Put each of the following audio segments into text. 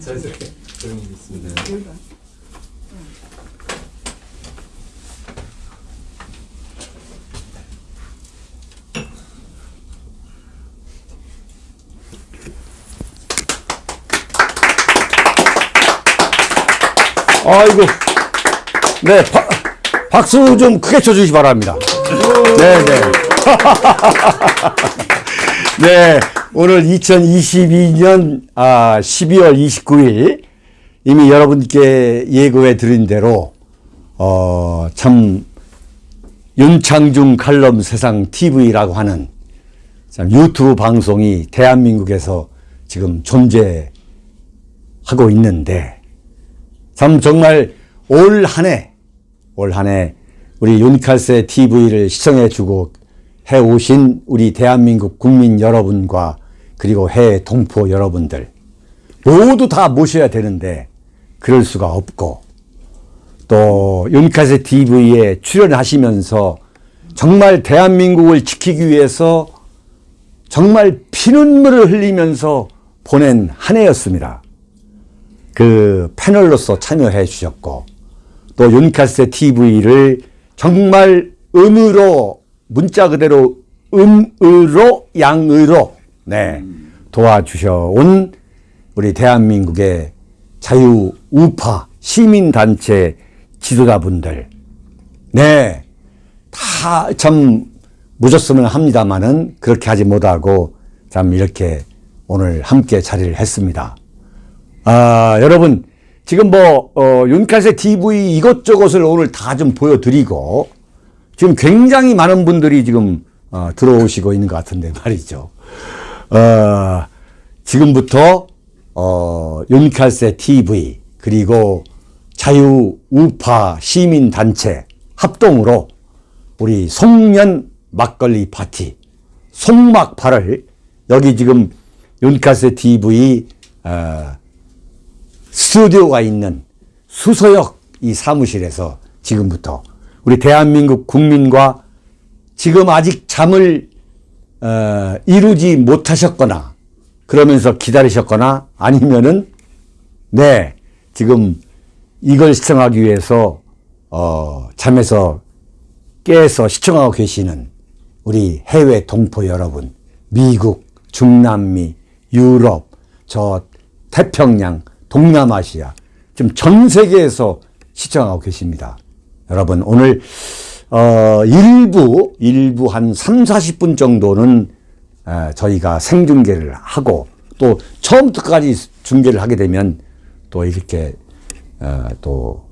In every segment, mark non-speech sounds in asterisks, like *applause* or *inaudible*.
자연스럽게 조용히 있습니다. 아이고. 네, 바, 박수 좀 크게 쳐주시기 바랍니다. 네, 네. *laughs* 네, 오늘 2022년 아, 12월 29일 이미 여러분께 예고해 드린 대로 어, 참 윤창중 칼럼 세상 TV라고 하는 참 유튜브 방송이 대한민국에서 지금 존재하고 있는데 참 정말 올 한 해, 올 한해 우리 윤칼세 TV를 시청해 주고 해오신 우리 대한민국 국민 여러분과 그리고 해외 동포 여러분들 모두 다 모셔야 되는데 그럴 수가 없고 또 윤칼세 TV에 출연하시면서 정말 대한민국을 지키기 위해서 정말 피눈물을 흘리면서 보낸 한 해였습니다. 그 패널로서 참여해 주셨고 또 윤카세 TV를 정말 음으로 문자 그대로 음으로 양으로 네 도와주셔 온 우리 대한민국의 자유 우파 시민단체 지도자분들 네 다참 묻었으면 합니다만은 그렇게 하지 못하고 참 이렇게 오늘 함께 자리를 했습니다. 아, 여러분, 지금 뭐, 어, 윤칼세 TV 이것저것을 오늘 다 좀 보여드리고, 지금 굉장히 많은 분들이 지금, 어, 들어오시고 있는 것 같은데 *laughs* 말이죠. 어, 지금부터, 어, 윤칼세 TV, 그리고 자유 우파 시민단체 합동으로 우리 송년 막걸리 파티, 송막파를 여기 지금 윤칼세 TV, 어, 스튜디오가 있는 수서역 이 사무실에서 지금부터 우리 대한민국 국민과 지금 아직 잠을 어, 이루지 못하셨거나 그러면서 기다리셨거나 아니면은 네 지금 이걸 시청하기 위해서 어, 잠에서 깨서 시청하고 계시는 우리 해외 동포 여러분 미국 중남미 유럽 저 태평양 동남아시아 지금 전 세계에서 시청하고 계십니다. 여러분 오늘 어 일부 일부 한 3, 40분 정도는 에, 저희가 생중계를 하고 또 처음부터까지 중계를 하게 되면 또 이렇게 어, 또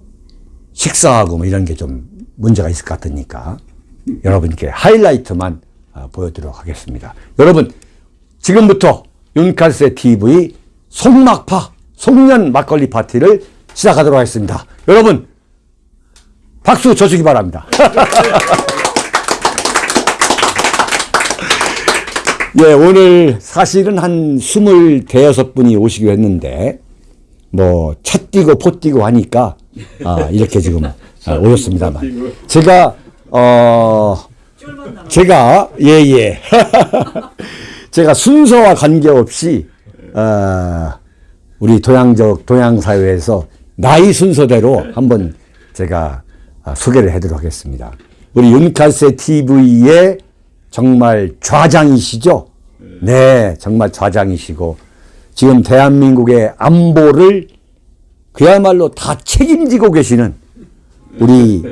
식사하고 뭐 이런 게 좀 문제가 있을 것 같으니까 여러분께 하이라이트만 어, 보여드리도록 하겠습니다. 여러분 지금부터 윤칼세 TV 송막파 송년 막걸리 파티를 시작하도록 하겠습니다. 여러분 박수 쳐주기 바랍니다. *laughs* 예, 오늘 사실은 한 스물 대여섯 분이 오시기로 했는데 뭐 차 뛰고 포 뛰고 하니까 아, 이렇게 지금 아, 오셨습니다만 제가 어 제가 예 예 *laughs* 제가 순서와 관계없이 어, 우리 동양적 동양 사회에서 나이 순서대로 한번 제가 아, 소개를 해드리도록 하겠습니다. 우리 윤칼세 TV의 정말 좌장이시죠? 네, 정말 좌장이시고 지금 대한민국의 안보를 그야말로 다 책임지고 계시는 우리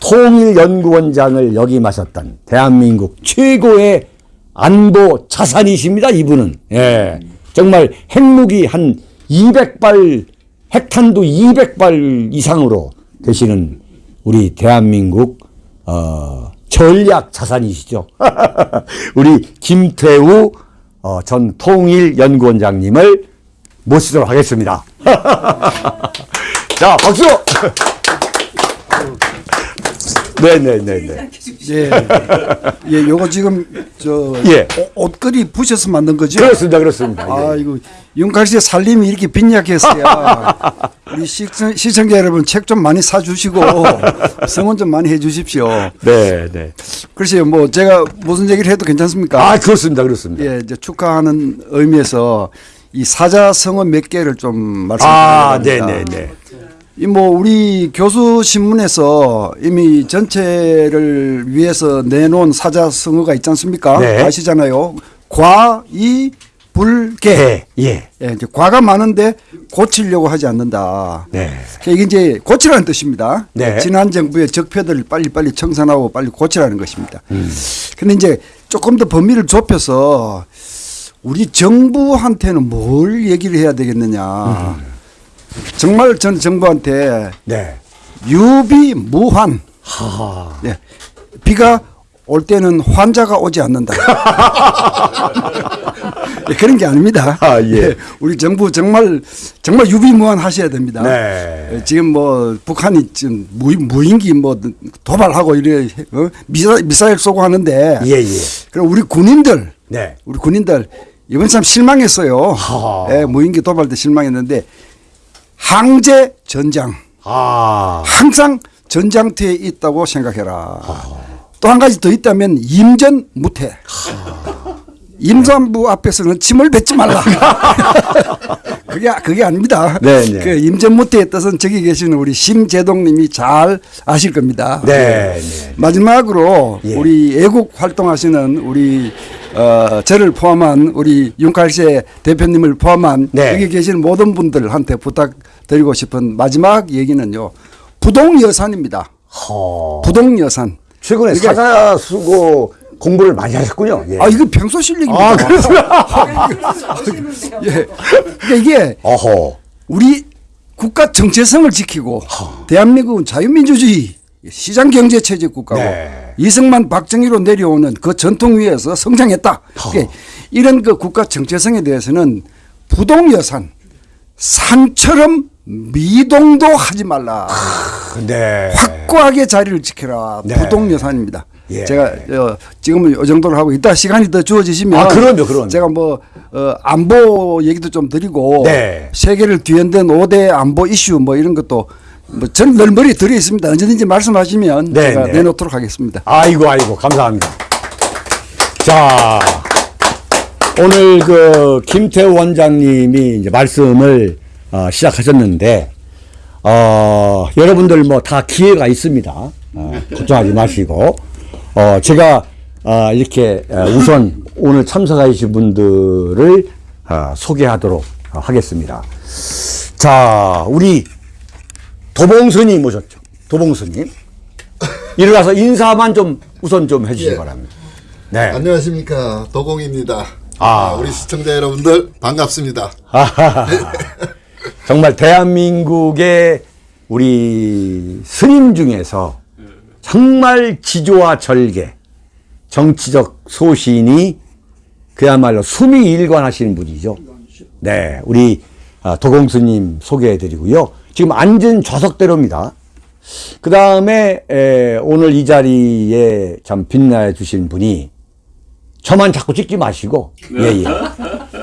통일연구원장을 역임하셨던 대한민국 최고의 안보 자산이십니다. 이분은. 예. 정말 핵무기 한 200발, 핵탄두 200발 이상으로 되시는 우리 대한민국, 어, 전략 자산이시죠. *laughs* 우리 김태우 어, 전 통일연구원장님을 모시도록 하겠습니다. *laughs* 자, 박수! *laughs* 네네네네. 예, 예, 요거 지금 저 예. 오- 옷걸이 부셔서 만든 거죠? 그렇습니다, 그렇습니다. 예. 아, 이거 윤칼 씨의 살림이 이렇게 빈약했어야 *laughs* 우리 시청, 시청자 여러분 책 좀 많이 사주시고 *laughs* 성원 좀 많이 해주십시오. 네, 네. 글쎄요, 뭐 제가 무슨 얘기를 해도 괜찮습니까? 아, 그렇습니다, 그렇습니다. 예, 이제 축하하는 의미에서 이 사자성어 몇 개를 좀 아, 말씀드리겠습니다. 네, 네, 네. 이 뭐 우리 교수 신문에서 이미 전체를 위해서 내놓은 사자성어가 있지 않습니까? 네. 아시잖아요. 과이 불개. 개, 예. 예, 이제 과가 많은데 고치려고 하지 않는다. 네. 이게 이제 고치라는 뜻입니다. 네. 지난 정부의 적폐들을 빨리빨리 청산하고 빨리 고치라는 것입니다. 음. 근데 이제 조금 더 범위를 좁혀서 우리 정부한테는 뭘 얘기를 해야 되겠느냐. 음. 정말 전 정부한테 네. 유비무환. 하하. 예. 비가 올 때는 환자가 오지 않는다. *laughs* 예, 그런 게 아닙니다. 아, 예. 우리 정부 정말 정말 유비무환 하셔야 됩니다. 네. 예, 지금 뭐 북한이 지금 무, 무인기 뭐 도발하고 이래 어? 미사, 미사일 쏘고 하는데 예, 예. 그럼 우리 군인들 네. 우리 군인들 이번 참 실망했어요. 무인기 도발 때 실망했는데 항제 전장 아. 항상 전장터에 있다고 생각해라. 또한 가지 더 있다면 임전 무태. 임산부 앞에서는 침을 뱉지 말라. *laughs* 그게 그게 아닙니다. 네, 네. 그 임전무태의 뜻은 저기 계시는 우리 심재동님이 잘 아실 겁니다. 네, 네. 마지막으로 예. 우리 애국 활동하시는 우리 어, 저를 포함한 우리 윤칼세 대표님을 포함한 네. 여기 계시는 모든 분들한테 부탁드리고 싶은 마지막 얘기는요. 부동 여산입니다. 허. 부동 여산. 최근에 이게- 사자 수고 공부를 많이 하셨군요. 예. 아 이거 평소 실력입니다. 아, 그렇구나. 예. 그러니까 이게 어허. 우리 국가 정체성을 지키고 대한민국은 자유민주주의 시장 경제 체제 국가고 네. 이승만 박정희로 내려오는 그 전통 위에서 성장했다. 그러니까 이런 그 국가 정체성에 대해서는 부동 여산 산처럼 미동도 하지 말라. 네. 확고하게 자리를 지켜라. 네. 부동 여산입니다. 예. 제가 어, 지금은 이 정도로 하고 이따 시간이 더 주어지시면 아, 그럼요, 그럼요. 제가 뭐 어, 안보 얘기도 좀 드리고 네. 세계를 뒤흔든 5대 안보 이슈 뭐 이런 것도 뭐 저는 늘 머리에 들어 있습니다. 언제든지 말씀하시면 네, 제가 네. 내놓도록 하겠습니다. 아이고 아이고 감사합니다. 자 오늘 그 김태우 원장님이 이제 말씀을 어, 시작하셨는데 어, 여러분들 뭐 다 기회가 있습니다. 어, 걱정하지 마시고 어, 제가 어, 이렇게 어, 우선 *laughs* 오늘 참석해 주신 분들을 어, 소개하도록 하겠습니다. 자 우리 도봉스님 오셨죠? 도봉스님. 일어나서 인사만 좀 우선 좀 해주시기 예. 바랍니다. 네. 안녕하십니까 도공입니다. 아. 아, 우리 시청자 여러분들 반갑습니다. *laughs* 정말 대한민국의 우리 스님 중에서 정말 지조와 절개, 정치적 소신이 그야말로 숨이 일관하시는 분이죠. 네, 우리 아, 도공스님 소개해 드리고요. 지금 앉은 좌석대로입니다. 그 다음에 오늘 이 자리에 참 빛나해 주신 분이 저만 자꾸 찍지 마시고 예 예.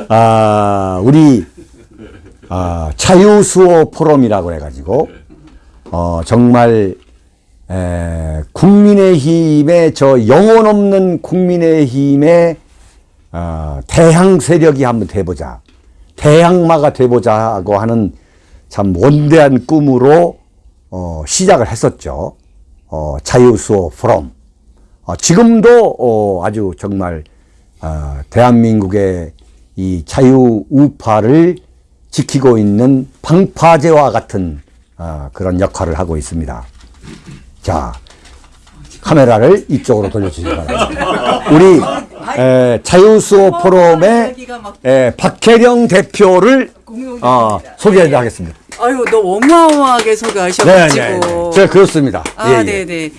아 우리 아 자유수호 포럼이라고 해가지고 어 정말 에, 국민의힘의 저 영혼 없는 국민의힘의 어, 대항 세력이 한번 돼보자 대항마가 돼보자고 하는 참 원대한 꿈으로 어, 시작을 했었죠. 어, 자유수호 포럼. 어, 지금도 어, 아주 정말 어, 대한민국의 이 자유 우파를 지키고 있는 방파제와 같은 어, 그런 역할을 하고 있습니다. 자, 카메라를 이쪽으로 돌려주시기 바랍니다. 우리 에, 자유수호 포럼의 에, 박혜령 대표를 어, 소개하겠습니다. 아유, 너 어마어마하게 소개하셔가지고. 네, 네, 네. 제가 그렇습니다. 아, 예, 예. 네네.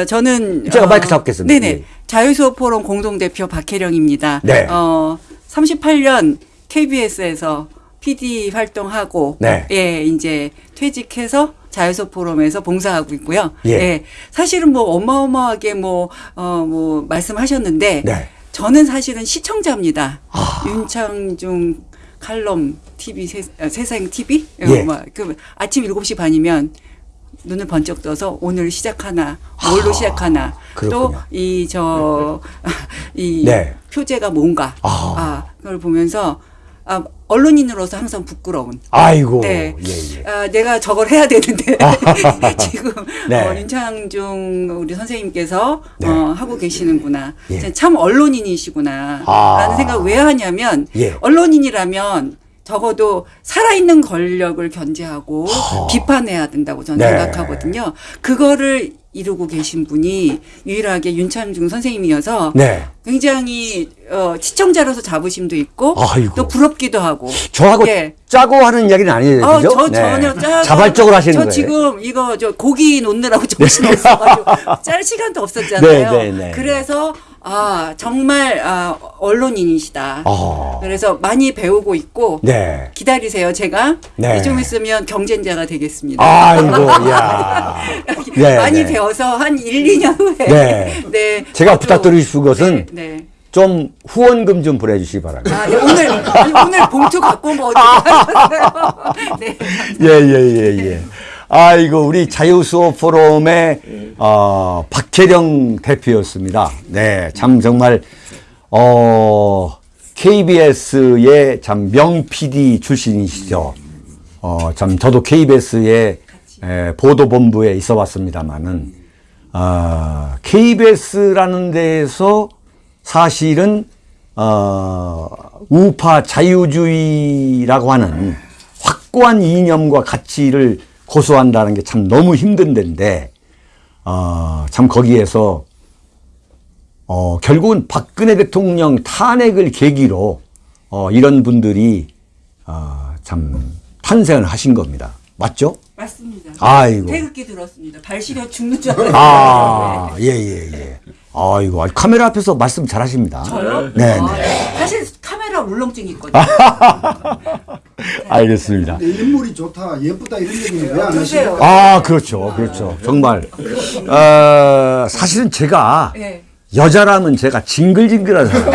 어, 저는. 제가 어, 마이크 잡겠습니다. 네네. 예. 자유수호 포럼 공동대표 박혜령입니다. 네. 어, 38년 KBS에서 PD 활동하고. 네. 예, 이제 퇴직해서 자유수호 포럼에서 봉사하고 있고요. 예. 사실은 뭐 어마어마하게 뭐, 어, 뭐, 말씀하셨는데. 네. 저는 사실은 시청자입니다. 아. 윤창중 칼럼 TV 세, 아, 세상 TV 예. 어, 그 아침 7시 반이면 눈을 번쩍 떠서 오늘 시작하나 뭘로 시작하나 아, 그렇군요. 또이 저 *laughs* 이 네. 표제가 뭔가 아. 아. 그걸 보면서 아, 언론인으로서 항상 부끄러운. 아이고. 네. 예, 예. 아, 내가 저걸 해야 되는데 *laughs* 지금 네. 어, 윤창중 우리 선생님께서 네. 어, 하고 계시는구나. 예. 참 언론인이시구나. 아. 라는 생각 왜 하냐면 예. 언론인이라면 적어도 살아있는 권력을 견제하고 비판해야 된다고 저는 네. 생각하거든요. 그거를 이루고 계신 분이 유일하게 윤창중 선생님이어서 네. 굉장히 어, 시청자로서 자부심도 있고 아이고. 또 부럽기도 하고 저하고 예. 짜고 하는 이야기는 아니에요. 어? 저 네. 전혀 짜 자발적으로 하시는 저 거예요. 지금 이거 저 고기 놓느라고 정신 *laughs* 없어가지고 짤 시간도 없었잖아요. 네, 네, 네. 그래서 아 정말 아, 언론인이시다. 아. 그래서 많이 배우고 있고 네. 기다리세요. 제가 네. 좀 있으면 경쟁자가 되겠습니다. 아이고, *laughs* 야. 네, 많이 네. 배워서 한 1, 2년 후에 네. *laughs* 네. 제가 부탁드릴 것은 네. 네. 좀 후원금 좀 보내주시기 바랍니다. 아, 네, 오늘 오늘 봉투 갖고 온거 어떻게 *laughs* 하셨어요? 네. 예, 예, 예, 예. 아이고, 우리 자유수호 포럼의, 어, 박혜령 대표였습니다. 네, 참 정말, 어, KBS의 참 명 PD 출신이시죠. 어, 참 저도 KBS의 에, 보도본부에 있어 봤습니다만은, 아, KBS라는 데에서 사실은, 어, 우파 자유주의라고 하는 확고한 이념과 가치를 고수한다는 게 참 너무 힘든 데인데, 어, 참 거기에서, 어, 결국은 박근혜 대통령 탄핵을 계기로, 어, 이런 분들이, 어, 참 탄생을 하신 겁니다. 맞죠? 맞습니다. 아이고. 태극기 들었습니다. 발 시려 죽는 줄 알았어요. 아, 예, 예, 예. 아이고, 카메라 앞에서 말씀 잘 하십니다. 저요? 네, 아, 네. 사실 카메라 울렁증이 있거든요. *laughs* *laughs* 알겠습니다. 인물이 좋다, 예쁘다 이런 얘기는 왜안 보세요. 아, 그렇죠. 그렇죠. 정말. 어, 사실은 제가 네. 여자라면 제가 징글징글한 사람.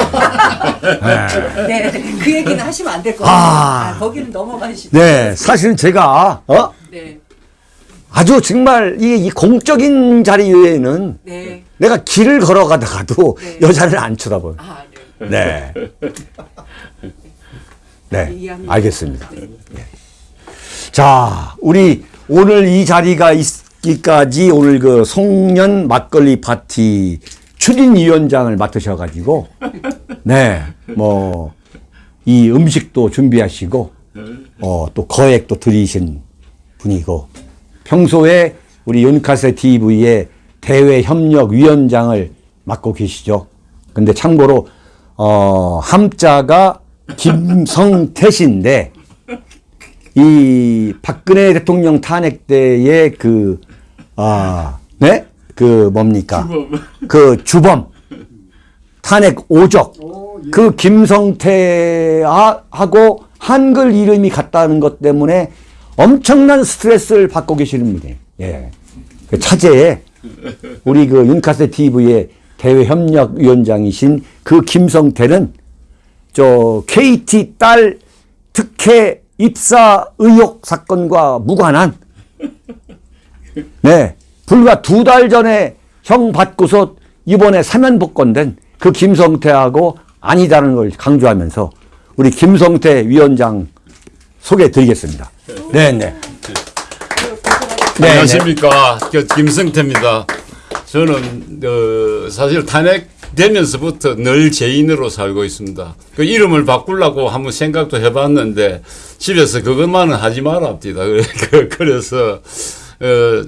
*laughs* 네, 그 얘기는 하시면 안 될것 아. 같아요. 아, 거기는 넘어가시죠. 네, 사실은 제가, 어? 네, 아주 정말 이, 이 공적인 자리에는 네. 내가 길을 걸어가다가도 네. 여자를 안 쳐다봐요. 아, 네. 네. *laughs* 네. 알겠습니다. 예. 자, 우리 오늘 이 자리가 있기까지 오늘 그 송년 막걸리 파티 추진위원장을 맡으셔가지고, 네, 뭐, 이 음식도 준비하시고, 어, 또 거액도 들이신 분이고, 평소에 우리 윤카세 TV의 대외 협력 위원장을 맡고 계시죠. 근데 참고로 어 함자가 김성태신데 이 박근혜 대통령 탄핵 때의 그, 아, 네? 그 뭡니까? 그 주범. 탄핵 오적. 그 김성태하고 한글 이름이 같다는 것 때문에 엄청난 스트레스를 받고 계시는 분이에요. 예. 그 차제에 우리 그 윤카세 TV의 대외 협력 위원장이신 그 김성태는 저 KT 딸 특혜 입사 의혹 사건과 무관한 *laughs* 네 불과 두 달 전에 형 받고서 이번에 사면 복권된 그 김성태하고 아니다는 걸 강조하면서 우리 김성태 위원장 소개해 드리겠습니다. 네, 네. 네, 안녕하십니까. 그 김성태입니다. 저는 어, 사실 탄핵 되면서부터 늘 죄인으로 살고 있습니다. 그 이름을 바꾸려고 한번 생각도 해봤는데 집에서 그것만은 하지 말랍니다. *laughs* 그- 그래서 어,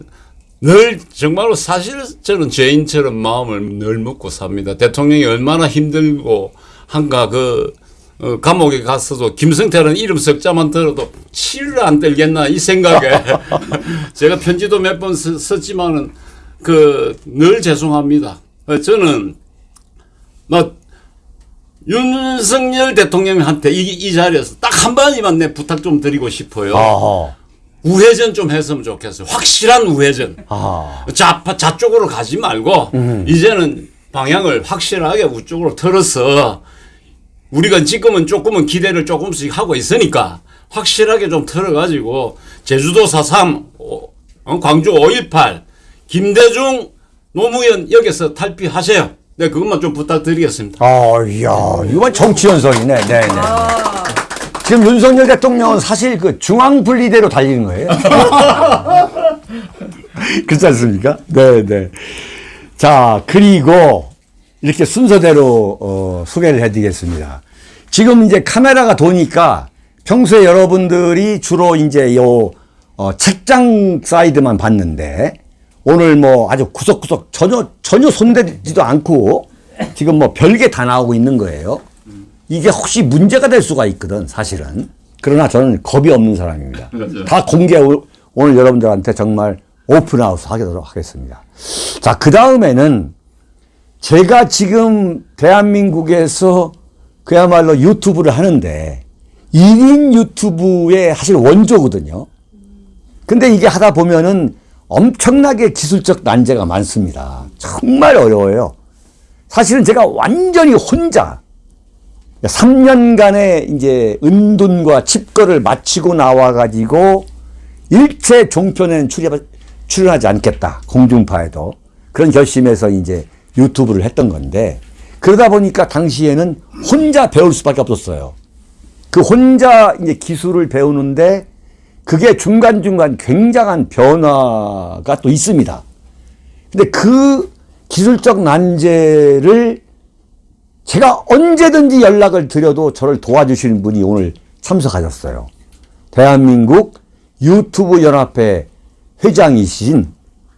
늘 정말로 사실 저는 죄인처럼 마음을 늘 먹고 삽니다. 대통령이 얼마나 힘들고 한가 그 어, 감옥에 갔어도 김성태라는 이름 석자만 들어도 치를 안 들겠나 이 생각에 *laughs* 제가 편지도 몇 번 썼지만은 그 늘 죄송합니다. 어, 저는 뭐 윤석열 대통령한테 이, 이 자리에서 딱 한 번이만 내 부탁 좀 드리고 싶어요. 아하. 우회전 좀 했으면 좋겠어요. 확실한 우회전. 아. 좌파 좌쪽으로 가지 말고 이제는 방향을 확실하게 우쪽으로 틀어서 우리가 지금은 조금은 기대를 조금씩 하고 있으니까 확실하게 좀 틀어가지고 제주도 4.3 어, 어, 광주 5.18 김대중 노무현 여기서 탈피하세요. 네 그것만 좀 부탁드리겠습니다. 아, 이야, 이건 정치 연설이네. 네, 네. 아, 지금 윤석열 대통령은 사실 그 중앙 분리대로 달리는 거예요. *laughs* 그렇지 않습니까? 네, 네. 자, 그리고 이렇게 순서대로 어, 소개를 해드리겠습니다. 지금 이제 카메라가 도니까 평소에 여러분들이 주로 이제 요 어, 책장 사이드만 봤는데 오늘 뭐 아주 구석구석 전혀 전혀 손대지도 않고 지금 뭐 별게 다 나오고 있는 거예요. 이게 혹시 문제가 될 수가 있거든 사실은. 그러나 저는 겁이 없는 사람입니다. 다 공개 오- 오늘 여러분들한테 정말 오픈하우스 하도록 하겠습니다. 자, 그 다음에는 제가 지금 대한민국에서 그야말로 유튜브를 하는데 1인 유튜브의 사실 원조거든요. 근데 이게 하다 보면은 엄청나게 기술적 난제가 많습니다. 정말 어려워요. 사실은 제가 완전히 혼자 3년간의 이제 은둔과 칩거를 마치고 나와가지고 일체 종편에는 출연, 출연하지 않겠다. 공중파에도. 그런 결심에서 이제 유튜브를 했던 건데 그러다 보니까 당시에는 혼자 배울 수밖에 없었어요. 그 혼자 이제 기술을 배우는데 그게 중간중간 굉장한 변화가 또 있습니다. 근데 그 기술적 난제를 제가 언제든지 연락을 드려도 저를 도와주시는 분이 오늘 참석하셨어요. 대한민국 유튜브 연합회 회장이신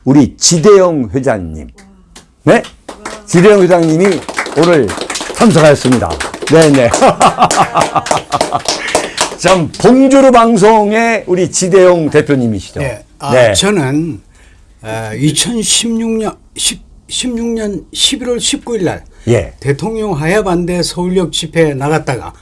우리 지대영 회장님. 네? 지대영 회장님이 오늘 참석하였습니다. 네네. *laughs* 참, 봉주루 방송의 우리 지대영 대표님이시죠. 네. 아, 네. 저는 어, 2016년 10, 16년 11월 19일 날 예. 대통령 하야 반대 서울역 집회에 나갔다가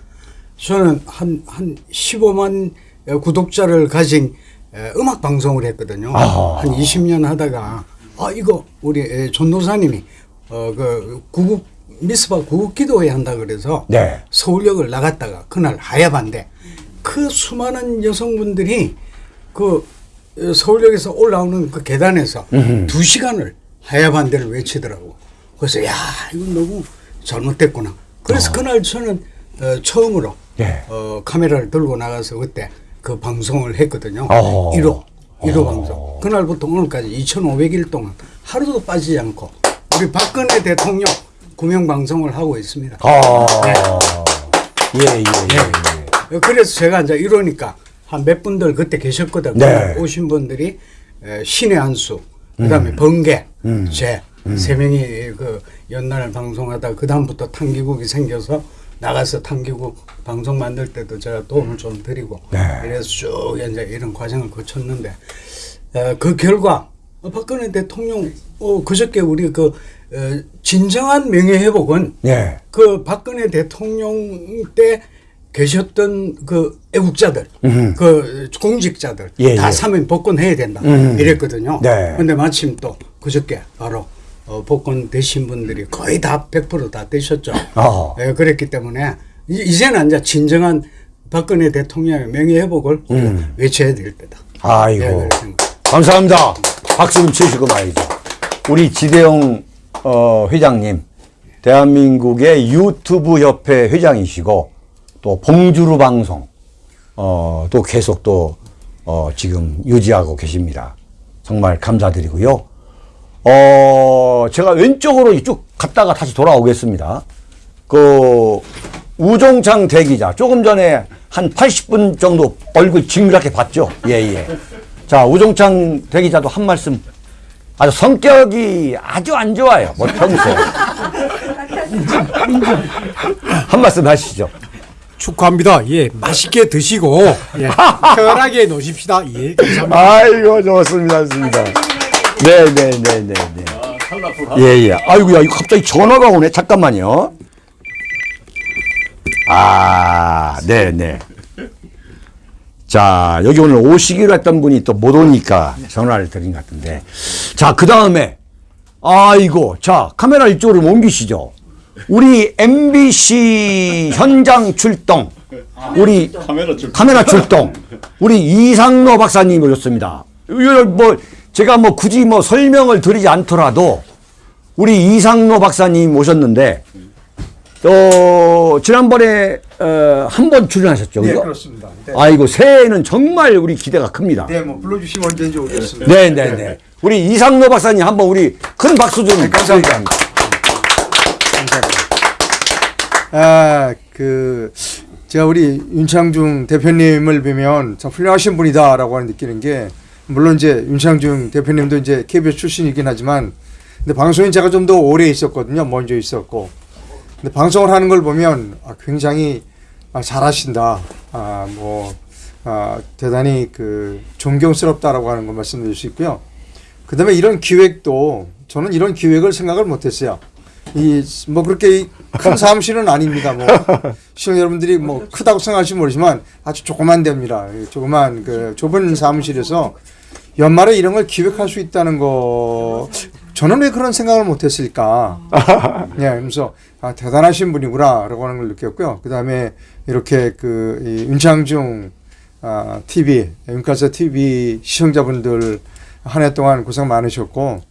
저는 한 한 15만 구독자를 가진 에, 음악 방송을 했거든요. 아하. 한 20년 하다가 아 이거 우리 에, 전도사님이 어 그 구국 미스바 구국 기도회 한다 그래서 네. 서울역을 나갔다가 그날 하야 반대 그 수많은 여성분들이 그 어, 서울역에서 올라오는 그 계단에서 두 시간을 하야 반대를 외치더라고. 그래서 야 이건 너무 잘못됐구나. 그래서 그날 저는 어, 처음으로 네. 어, 카메라를 들고 나가서 그때 그 방송을 했거든요. 어. 1호 1호 방송. 그날부터 오늘까지 2,500일 동안 하루도 빠지지 않고 우리 박근혜 대통령 구명 방송을 하고 있습니다. 아. 네. 예, 예, 예. 예. 그래서 제가 이제 이러니까 한 몇 분들 그때 계셨거든요. 네. 오신 분들이 에, 신의 한수, 그 다음에 번개, 제세 명이 그 연날 방송하다 그 다음부터 탕기국이 생겨서 나가서 탕기국 방송 만들 때도 제가 도움을 좀 드리고 이래서 쭉 이제 이런 과정을 거쳤는데 에, 그 결과 어, 박근혜 대통령 어, 그저께 우리 그 어, 진정한 명예 회복은 예. 그 박근혜 대통령 때 계셨던 그 애국자들, 그 공직자들 예, 다 예. 사면 복권해야 된다 음. 이랬거든요. 네. 근데 마침 또 그저께 바로 어, 복권 되신 분들이 거의 다 100%다 되셨죠. 어. 예, 그랬기 때문에 이- 이제는 이제 진정한 박근혜 대통령의 명예 회복을 우리가 외쳐야 될 때다. 음. 아이고. 예. 감사합니다. 박수 좀 치시고 말이죠. 우리 지대용 어, 회장님, 대한민국의 유튜브 협회 회장이시고 또 봉주루 방송 어, 또 계속 또 어, 지금 유지하고 계십니다. 정말 감사드리고요. 어, 제가 왼쪽으로 쭉 갔다가 다시 돌아오겠습니다. 그 우종창 대기자 조금 전에 한 80분 정도 얼굴 징그랗게 봤죠. 예, 예. 자, 우종창 대기자도 한 말씀 아주 성격이 아주 안 좋아요. 뭐 평소에. *laughs* 한 말씀 하시죠. 축하합니다. 예, 맛있게 드시고 예, 편하게 노십시다. 예, 감사합니다. 아이고, 좋습니다. 좋습니다. 네, 네, 네, 네, 네. 예, 예. 아이고야, 이거 갑자기 전화가 오네. 잠깐만요. 아, 네, 네. 자, 여기 오늘 오시기로 했던 분이 또 못 오니까 전화를 드린 것 같은데. 자, 그 다음에, 아이고, 자, 카메라 이쪽으로 옮기시죠. 우리 MBC 현장 출동. 우리 카메라 줄 카메라 출동. 우리 이상로 박사님 오셨습니다. 이거 뭐 제가 뭐 굳이 뭐 설명을 드리지 않더라도 우리 이상로 박사님 오셨는데 또 지난번에 어, 한 번 출연하셨죠, 네, 그죠? 그렇습니다. 네. 아이고 새해에는 정말 우리 기대가 큽니다. 네, 뭐 불러주시면 언제든지 오겠습니다. 네, 네, 네. 우리 이상로 박사님 한번 우리 큰 박수 좀 네, 감사합니다. 아, 그 제가 우리 윤창중 대표님을 뵈면 참 훌륭하신 분이다라고 하는 느끼는 게 물론 이제 윤창중 대표님도 이제 KBS 출신이긴 하지만 근데 방송인 제가 좀 더 오래 있었거든요. 먼저 있었고. 근데 방송을 하는 걸 보면 아, 굉장히 아, 잘하신다. 아, 뭐 아, 대단히 그 존경스럽다라고 하는 걸 말씀드릴 수 있고요. 그다음에 이런 기획도 저는 이런 기획을 생각을 못했어요. 이 뭐 그렇게 큰 사무실은 아닙니다. 뭐 시청 여러분들이 뭐 크다고 생각할지 모르지만 아주 조그만 데입니다. 이 조그만 그 좁은 사무실에서 연말에 이런 걸 기획할 수 있다는 거 저는 왜 그런 생각을 못했을까? 예, 그래서 아 대단하신 분이구나라고 하는 걸 느꼈고요. 그 다음에 이렇게 그이 윤창중 아, TV 윤가서 TV 시청자분들 한 해 동안 고생 많으셨고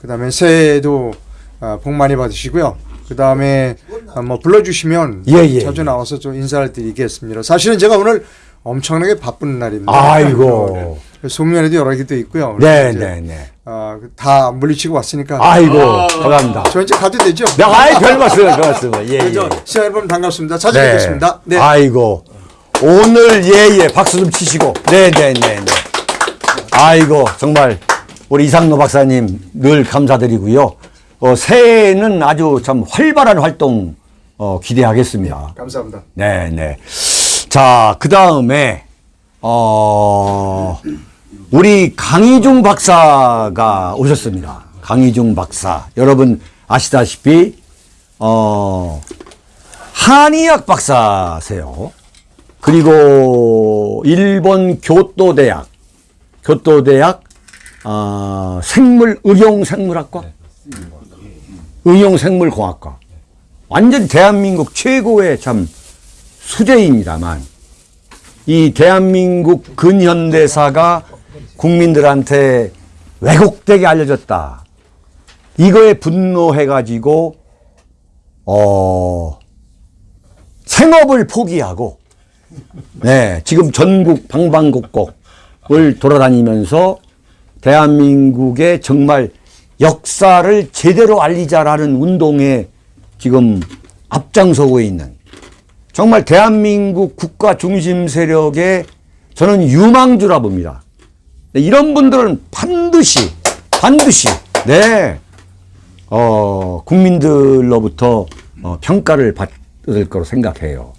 그 다음에 새해에도 아, 복 많이 받으시고요. 그 다음에 아, 뭐 불러주시면 예, 예, 자주 예. 나와서 좀 인사를 드리겠습니다. 사실은 제가 오늘 엄청나게 바쁜 날입니다. 아이고. 송년회도 여러 개도 있고요. 네, 네, 네. 아, 다 물리치고 왔으니까. 아이고, 감사합니다. 저 이제 가도 되죠? 네, 아이, 별 말씀, 별 말씀. 예, 예. 시청자 여러분 반갑습니다. 자주 뵙겠습니다. 네. 아이고. 오늘 예, 예. 박수 좀 치시고. 네, 네, 네, 네. 아이고, 정말 우리 이상노 박사님 늘 감사드리고요. 어, 새해에는 아주 참 활발한 활동 어, 기대하겠습니다. 감사합니다. 네, 네. 자, 그 다음에, 어, 우리 강희중 박사가 오셨습니다. 강희중 박사. 여러분 아시다시피, 어, 한의학 박사세요. 그리고 일본 교토대학, 교토대학, 어, 생물, 의용생물학과? 의용생물공학과. 완전 대한민국 최고의 참 수재입니다만 이 대한민국 근현대사가 국민들한테 왜곡되게 알려졌다. 이거에 분노해가지고 어 생업을 포기하고 네 지금 전국 방방곡곡을 돌아다니면서 대한민국의 정말 역사를 제대로 알리자라는 운동에 지금 앞장서고 있는 정말 대한민국 국가 중심 세력의 저는 유망주라 봅니다. 네, 이런 분들은 반드시 반드시 네 어, 국민들로부터 어, 평가를 받을 거로 생각해요.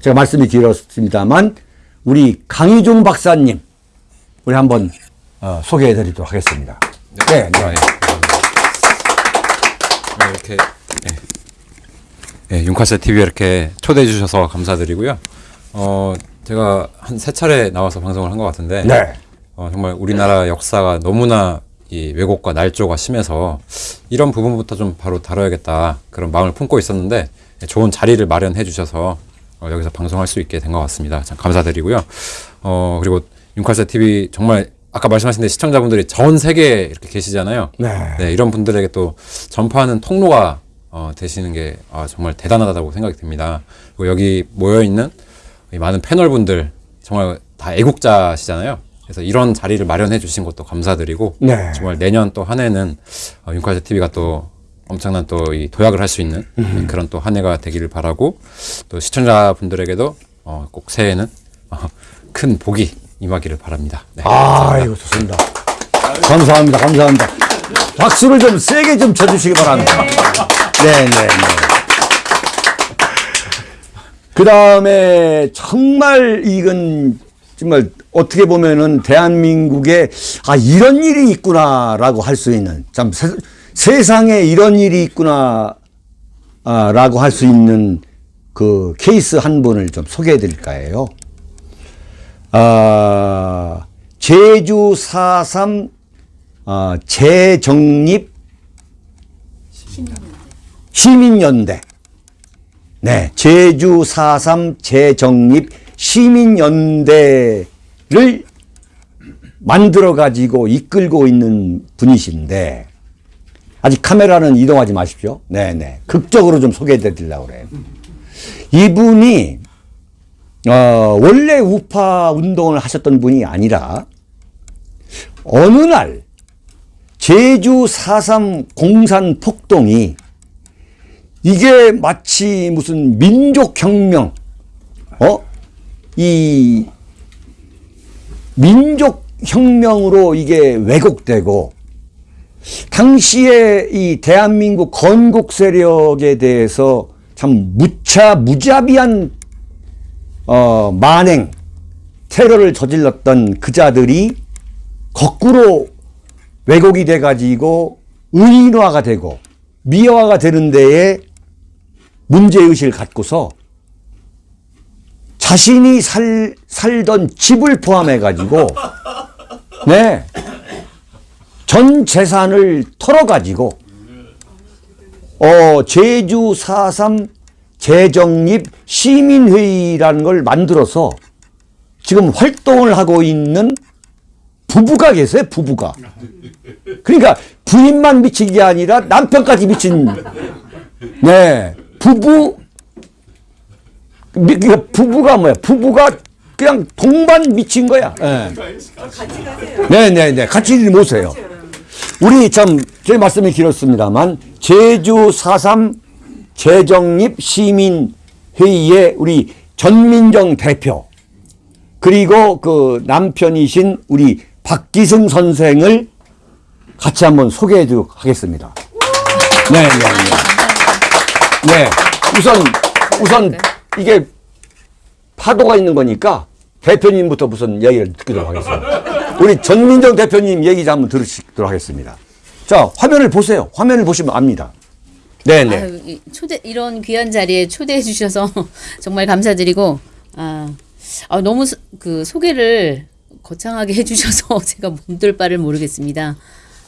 제가 말씀이 길었습니다만 우리 강희종 박사님 우리 한번 어, 소개해 드리도록 하겠습니다. 네, 네. 아, 예. 네, 이렇게 예. 예, 윤카세 TV에 이렇게 초대해 주셔서 감사드리고요. 어, 제가 한 세 차례 나와서 방송을 한 것 같은데 네. 어, 정말 우리나라 역사가 너무나 이 왜곡과 날조가 심해서 이런 부분부터 좀 바로 다뤄야겠다 그런 마음을 품고 있었는데 좋은 자리를 마련해 주셔서 어, 여기서 방송할 수 있게 된 것 같습니다. 참 감사드리고요. 어, 그리고 윤칼세 TV 정말 아까 말씀하신 대 시청자분들이 전 세계에 이렇게 계시잖아요. 네. 이런 분들에게 또 전파하는 통로가 어, 되시는 게 아, 정말 대단하다고 생각이 듭니다. 그리고 여기 모여 있는 이 많은 패널분들 정말 다 애국자시잖아요. 그래서 이런 자리를 마련해 주신 것도 감사드리고 네. 정말 내년 또 한 해는 어, 윤카세 TV가 또 엄청난 또 이 도약을 할 수 있는 음. 그런 또 한 해가 되기를 바라고 또 시청자분들에게도 어, 꼭 새해에는 어, 큰 복이 임하기를 바랍니다. 네, 아이고 좋습니다. 감사합니다. 감사합니다. 박수를 좀 세게 좀 쳐주시기 바랍니다. 네, 네, 네. 그 다음에 정말 이건 정말 어떻게 보면은 대한민국에 아 이런 일이 있구나라고 할 수 있는 참 세, 세상에 이런 일이 있구나 아, 라고 할 수 있는 그 케이스 한 분을 좀 소개해 드릴까 해요. 아, 제주 4.3 아, 재정립 시민연대. 네, 제주 4.3 재정립 시민연대를 만들어 가지고 이끌고 있는 분이신데 아직 카메라는 이동하지 마십시오. 네네. 극적으로 좀 소개해 드리려고 그래요. 이분이, 어, 원래 우파 운동을 하셨던 분이 아니라, 어느 날, 제주 4.3 공산 폭동이 이게 마치 무슨 민족혁명, 어? 이 민족혁명으로 이게 왜곡되고 당시에 이 대한민국 건국 세력에 대해서 참 무차 무자비한 어, 만행 테러를 저질렀던 그자들이 거꾸로 왜곡이 돼 가지고 의인화가 되고 미화가 되는 데에 문제의식을 갖고서 자신이 살, 살던 집을 포함해 가지고 *laughs* 네. 전 재산을 털어 가지고 어, 제주 4.3 재정립 시민회의라는 걸 만들어서 지금 활동을 하고 있는 부부가 계세요, 부부가. 그러니까 부인만 미친 게 아니라 남편까지 미친, 네, 부부, 미- 그러니까 부부가 뭐야? 부부가 그냥 동반 미친 거야. 네. 네, 네, 네. 같이 모세요. 우리 참, 제 말씀이 길었습니다만, 제주 4.3 재정립 시민회의의 우리 전민정 대표, 그리고 그 남편이신 우리 박기승 선생을 같이 한번 소개해 드리도록 하겠습니다. 네, 네, 네. 네. 우선, 우선 이게 파도가 있는 거니까 대표님부터 무슨 얘기를 듣도록 하겠습니다. 우리 전민정 대표님 얘기 좀 한번 들으시도록 하겠습니다. 자, 화면을 보세요. 화면을 보시면 압니다. 네, 네. 아유, 이 초대 이런 귀한 자리에 초대해 주셔서 *laughs* 정말 감사드리고 아, 아, 너무 소- 그 소개를 거창하게 *laughs* 해주셔서 *laughs* 제가 몸둘 바를 모르겠습니다.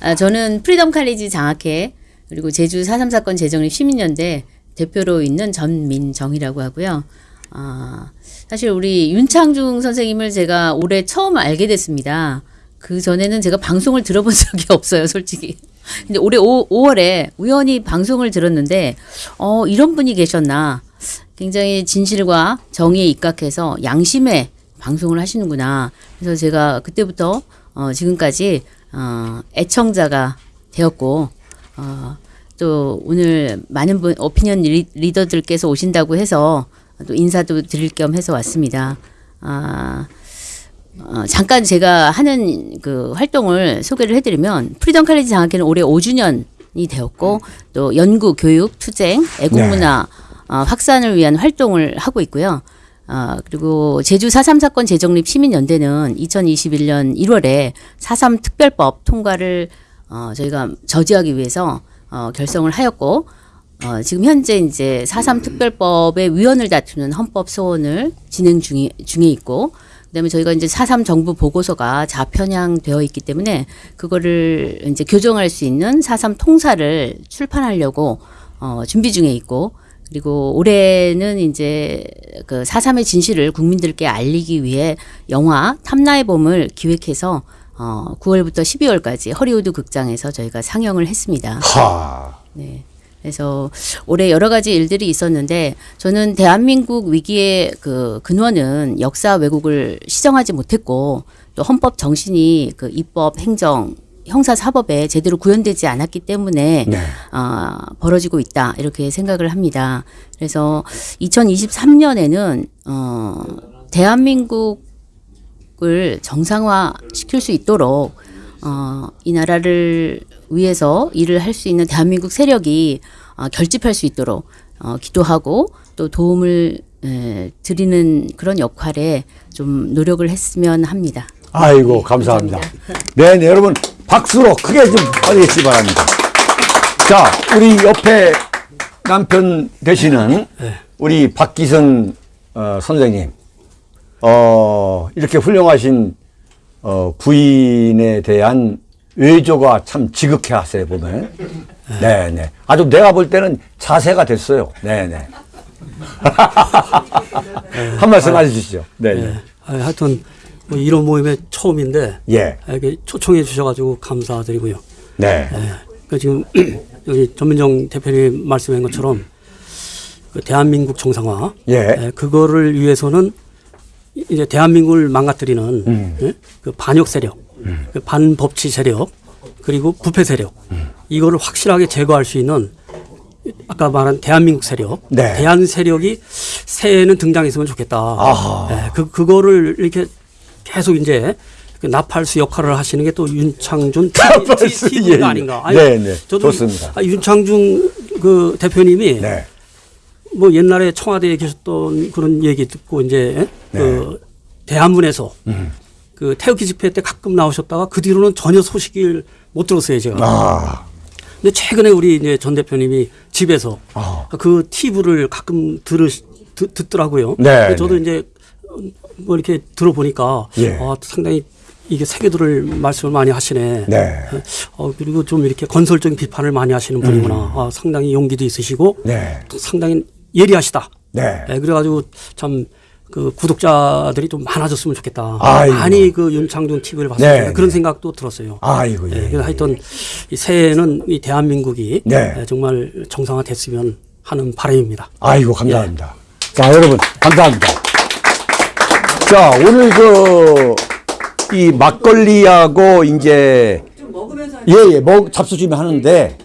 아, 저는 프리덤 칼리지 장학회 그리고 제주 4.3 사건 재정립 시민연대 대표로 있는 전민정이라고 하고요. 아, 사실 우리 윤창중 선생님을 제가 올해 처음 알게 됐습니다. 그 전에는 제가 방송을 들어본 적이 없어요, 솔직히. 근데 올해 5, 5월에 우연히 방송을 들었는데, 어, 이런 분이 계셨나. 굉장히 진실과 정의에 입각해서 양심의 방송을 하시는구나. 그래서 제가 그때부터 어, 지금까지 어, 애청자가 되었고, 어, 또 오늘 많은 분, 오피니언 리, 리더들께서 오신다고 해서 또 인사도 드릴 겸 해서 왔습니다. 아, 어, 잠깐 제가 하는 그 활동을 소개를 해드리면 프리덤 칼리지 장학회는 올해 5주년이 되었고 또 연구, 교육, 투쟁, 애국문화 어, 확산을 위한 활동을 하고 있고요. 어, 그리고 제주 4.3 사건 재정립 시민연대는 2021년 1월에 4.3 특별법 통과를 어, 저희가 저지하기 위해서 어, 결성을 하였고 어, 지금 현재 이제 4.3 특별법의 위헌을 다투는 헌법 소원을 진행 중에, 중에 있고 그다음에 저희가 이제 4.3 정부 보고서가 자편향되어 있기 때문에 그거를 이제 교정할 수 있는 4.3 통사를 출판하려고 어, 준비 중에 있고 그리고 올해는 이제 그 4.3의 진실을 국민들께 알리기 위해 영화 탐나의 봄을 기획해서 어, 9월부터 12월까지 허리우드 극장에서 저희가 상영을 했습니다. 하. 네. 그래서 올해 여러 가지 일들이 있었는데 저는 대한민국 위기의 그 근원은 역사 왜곡을 시정하지 못했고 또 헌법 정신이 그 입법, 행정, 형사 사법에 제대로 구현되지 않았기 때문에 네. 아, 벌어지고 있다 이렇게 생각을 합니다. 그래서 2023년에는 어, 대한민국을 정상화 시킬 수 있도록 어, 이 나라를 위해서 일을 할 수 있는 대한민국 세력이 어, 결집할 수 있도록 어, 기도하고 또 도움을 에, 드리는 그런 역할에 좀 노력을 했으면 합니다. 아이고, 감사합니다. 네, 네, 여러분, 박수로 크게 좀 받으시기 바랍니다. 자, 우리 옆에 남편 되시는 우리 박기성 어, 선생님, 어, 이렇게 훌륭하신 어, 부인에 대한 외조가 참 지극해 하세요, 보면. 네, 네. 아주 내가 볼 때는 자세가 됐어요. 네, 네. *laughs* 한 말씀 해주시죠. 네, 네. 아, 하여튼 뭐 이런 모임에 처음인데 예. 이렇게 초청해 주셔가지고 감사드리고요. 네. 그 지금 *clears throat* 여기 전민정 대표님 말씀한 것처럼 그 대한민국 정상화, 예. 예, 그거를 위해서는 이제 대한민국을 망가뜨리는 음. 예, 그 반역 세력, 그 반법치 세력, 그리고 부패 세력, 이거를 확실하게 제거할 수 있는 아까 말한 대한민국 세력, 네. 대한 세력이 새해에는 등장했으면 좋겠다. 예, 그 그거를 이렇게 계속 이제 그 나팔수 역할을 하시는 게 또 윤창준 나팔수, TV 예, 가 예. 아닌가. 네, 네. 저도 좋습니다. 아, 윤창준 그 대표님이 네. 뭐 옛날에 청와대에 계셨던 그런 얘기 듣고 이제 그 대한문에서 그 태극기 집회 때 가끔 나오셨다가 그 뒤로는 전혀 소식을 못 들었어요 제가. 아, 근데 최근에 우리 이제 전 대표님이 집에서 아. 그 TV를 가끔 들으 듣, 듣더라고요. 네, 저도 네. 이제 뭐 이렇게 들어보니까 예. 아, 상당히 이게 새겨들을 말씀을 많이 하시네. 네. 어, 그리고 좀 이렇게 건설적인 비판을 많이 하시는 분이구나. 아, 상당히 용기도 있으시고 음. 네. 또 상당히 예리하시다. 네. 예, 그래가지고 참 그 구독자들이 좀 많아졌으면 좋겠다. 아이고. 많이 그 윤창준 TV를 봤을 네, 때 그런 네. 생각도 들었어요. 아이고, 예, 예, 그래서 하여튼 이 새해에는 이 대한민국이 네. 예, 정말 정상화됐으면 하는 바람입니다. 아이고 감사합니다. 자 여러분 감사합니다. 자 오늘 그 이 막걸리하고 이제 좀 먹으면서 예예 먹 잡수주면 하는데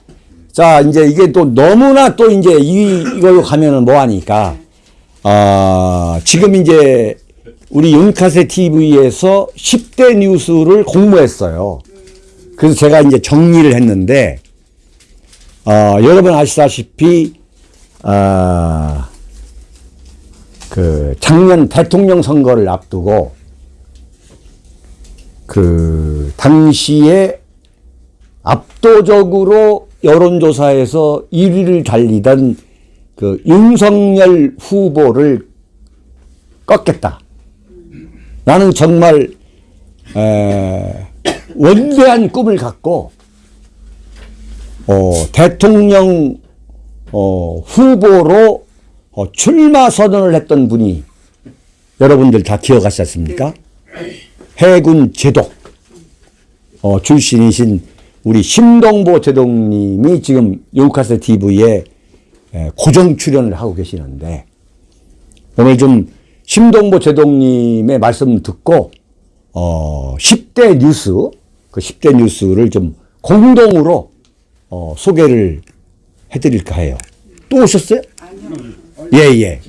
자 이제 이게 또 너무나 또 이제 이 이걸로 가면은 뭐 하니까 아 지금 이제 우리 윤카세 TV에서 10대 뉴스를 공모했어요. 그래서 제가 이제 정리를 했는데 어, 여러분 아시다시피 아, 그 작년 대통령 선거를 앞두고 그 당시에 압도적으로 여론조사에서 1위를 달리던 그 윤석열 후보를 꺾겠다. 나는 정말 에, 원대한 꿈을 갖고 어, 대통령 어, 후보로 어, 출마 선언을 했던 분이 여러분들 다 기억하시지 않습니까? 해군 제독 어, 출신이신 우리 심동보 제독님이 지금 요카스 TV에 에, 고정 출연을 하고 계시는데 오늘 좀 심동보 제독님의 말씀 듣고 어, 10대 뉴스 그 10대 뉴스를 좀 공동으로 어, 소개를 해드릴까 해요. 또 오셨어요? 예, 예.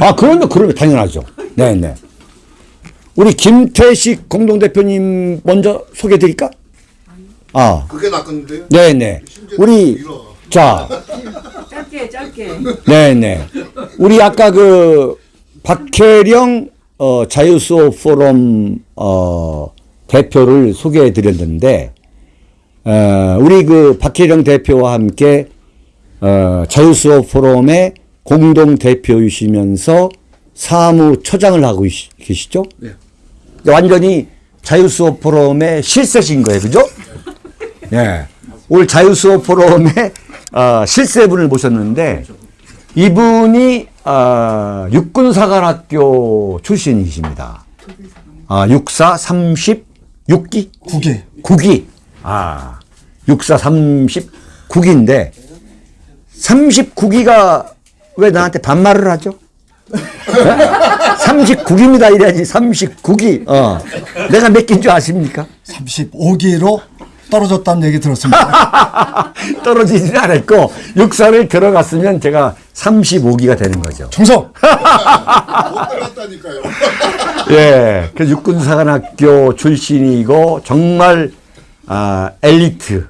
아, 그러면, 그러면 당연하죠. 네, 네. 우리 김태식 공동대표님 먼저 소개해 드릴까? 아, 그게 낫겠는데요? 네, 네. 우리, 자, 짧게 짧게 네네. 우리 아까 그 박혜령 어, 자유수호 포럼 어, 대표를 소개해 드렸는데 어, 우리 그 박혜령 대표와 함께 어, 자유수호 포럼의 공동 대표이시면서 사무처장을 하고 계시- 계시죠? 네. 완전히 자유수호 포럼의 실세신 거예요, 그죠? 예. 오늘 자유수호 포럼의 어, 실세분을 모셨는데 이분이 어, 육군사관학교 출신이십니다. 아, 육사 36기? 9기. 9기. 아, 육사 39기인데 39기가 왜 나한테 반말을 하죠? 39기입니다 이래야지 39기. 어. 내가 몇 기인 줄 아십니까? 35기로 떨어졌다는 얘기 들었습니다. *laughs* 떨어지지는 않았고 육사를 들어갔으면 제가 35기가 되는 거죠. 충성! 못 들어갔다니까요. 예, 그 육군사관학교 출신이고 정말 아, 엘리트,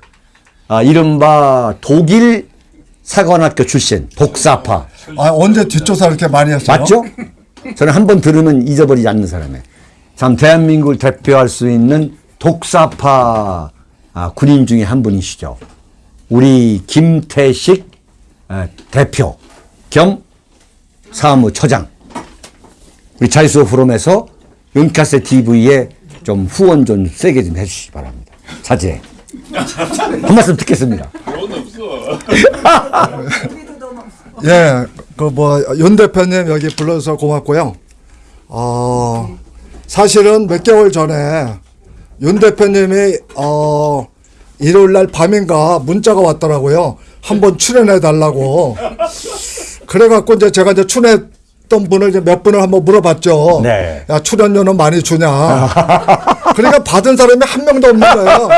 아, 이른바 독일 사관학교 출신, 독사파. 아, 언제 뒷조사 이렇게 많이 했어요? 맞죠? 저는 한 번 들으면 잊어버리지 않는 사람이에요. 참 대한민국을 대표할 수 있는 독사파 아, 군인 중에 한 분이시죠. 우리 김태식 아, 대표 겸 사무처장. 우리 자유수 포럼에서 윤카세 TV에 좀 후원 좀 세게 좀 해주시기 바랍니다. 자제. 한 말씀 듣겠습니다. *laughs* 예, 그 뭐 윤 대표님 여기 불러서 고맙고요. 어, 사실은 몇 개월 전에 윤 대표님이 어 일요일 날 밤인가 문자가 왔더라고요. 한번 출연해 달라고. 그래갖고 이제 제가 이제 출연했던 분을 이제 몇 분을 한번 물어봤죠. 네. 야 출연료는 많이 주냐. 그러니까 받은 사람이 한 명도 없는 거예요.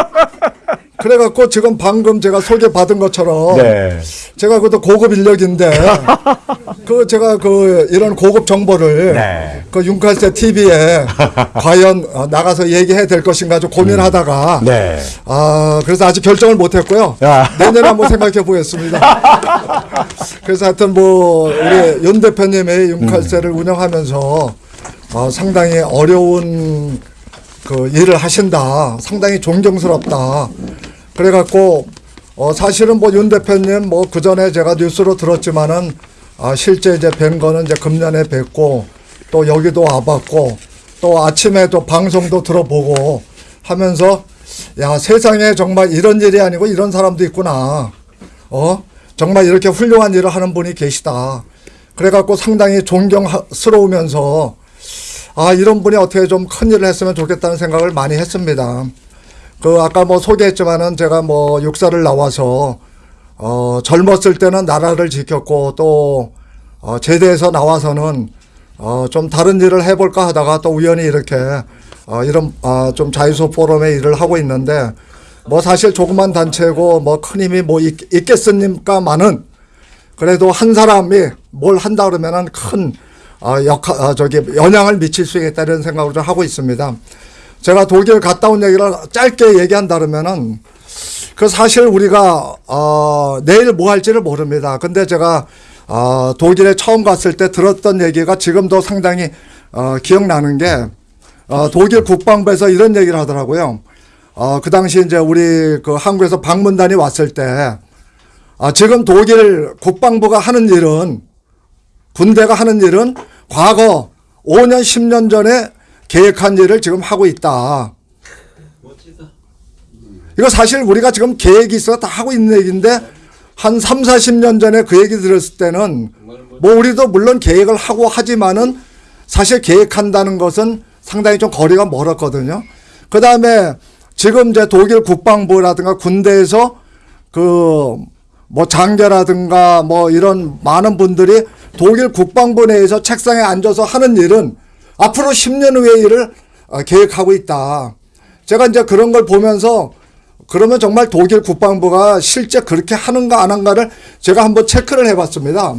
그래갖고 지금 방금 제가 소개받은 것처럼 네. 제가 그것도 고급 인력인데 *laughs* 그 제가 그 이런 고급 정보를 네. 그 윤칼세 TV에 *laughs* 과연 어, 나가서 얘기해야 될 것인가 좀 고민하다가 네. 아 그래서 아직 결정을 못했고요 야. *laughs* 내년에 한번 생각해 보겠습니다. 그래서 하여튼 뭐 우리 윤 대표님의 윤칼세를 운영하면서 어, 상당히 어려운 그 일을 하신다. 상당히 존경스럽다. 그래갖고 어 사실은 뭐 윤 대표님 뭐 그 전에 제가 뉴스로 들었지만은 아 실제 이제 뵌 거는 이제 금년에 뵙고 또 여기도 와봤고 또 아침에 또 방송도 들어보고 하면서 야 세상에 정말 이런 일이 아니고 이런 사람도 있구나. 어 정말 이렇게 훌륭한 일을 하는 분이 계시다. 그래갖고 상당히 존경스러우면서 아 이런 분이 어떻게 좀 큰 일을 했으면 좋겠다는 생각을 많이 했습니다. 그 아까 뭐 소개했지만은 제가 뭐 육사를 나와서 어 젊었을 때는 나라를 지켰고 또 어, 제대해서 나와서는 어, 좀 다른 일을 해볼까 하다가 또 우연히 이렇게 어, 이런 어, 좀 자유소 포럼의 일을 하고 있는데 뭐 사실 조그만 단체고 뭐 큰 힘이 뭐 있, 있겠습니까만은 그래도 한 사람이 뭘 한다 그러면은 큰 어, 역할 어, 저기 영향을 미칠 수 있다는 생각을 좀 하고 있습니다. 제가 독일 갔다 온 얘기를 짧게 얘기한다 그러면은 그 사실 우리가 어 내일 뭐 할지를 모릅니다. 근데 제가 어 독일에 처음 갔을 때 들었던 얘기가 지금도 상당히 어 기억나는 게 어, 독일 국방부에서 이런 얘기를 하더라고요. 어, 그 당시 이제 우리 그 한국에서 방문단이 왔을 때, 아, 지금 독일 국방부가 하는 일은, 군대가 하는 일은 과거 5년, 10년 전에 계획한 일을 지금 하고 있다. 이거 사실 우리가 지금 계획이 있어 다 하고 있는 얘기인데, 한 3, 40년 전에 그 얘기 들었을 때는, 뭐 우리도 물론 계획을 하고 하지만은 사실 계획한다는 것은 상당히 좀 거리가 멀었거든요. 그 다음에 지금 이제 독일 국방부라든가 군대에서 그 뭐 장교라든가 뭐 이런 많은 분들이 독일 국방부 내에서 책상에 앉아서 하는 일은 앞으로 10년 후의 일을 어, 계획하고 있다. 제가 이제 그런 걸 보면서 그러면 정말 독일 국방부가 실제 그렇게 하는가 안 하는가를 제가 한번 체크를 해봤습니다.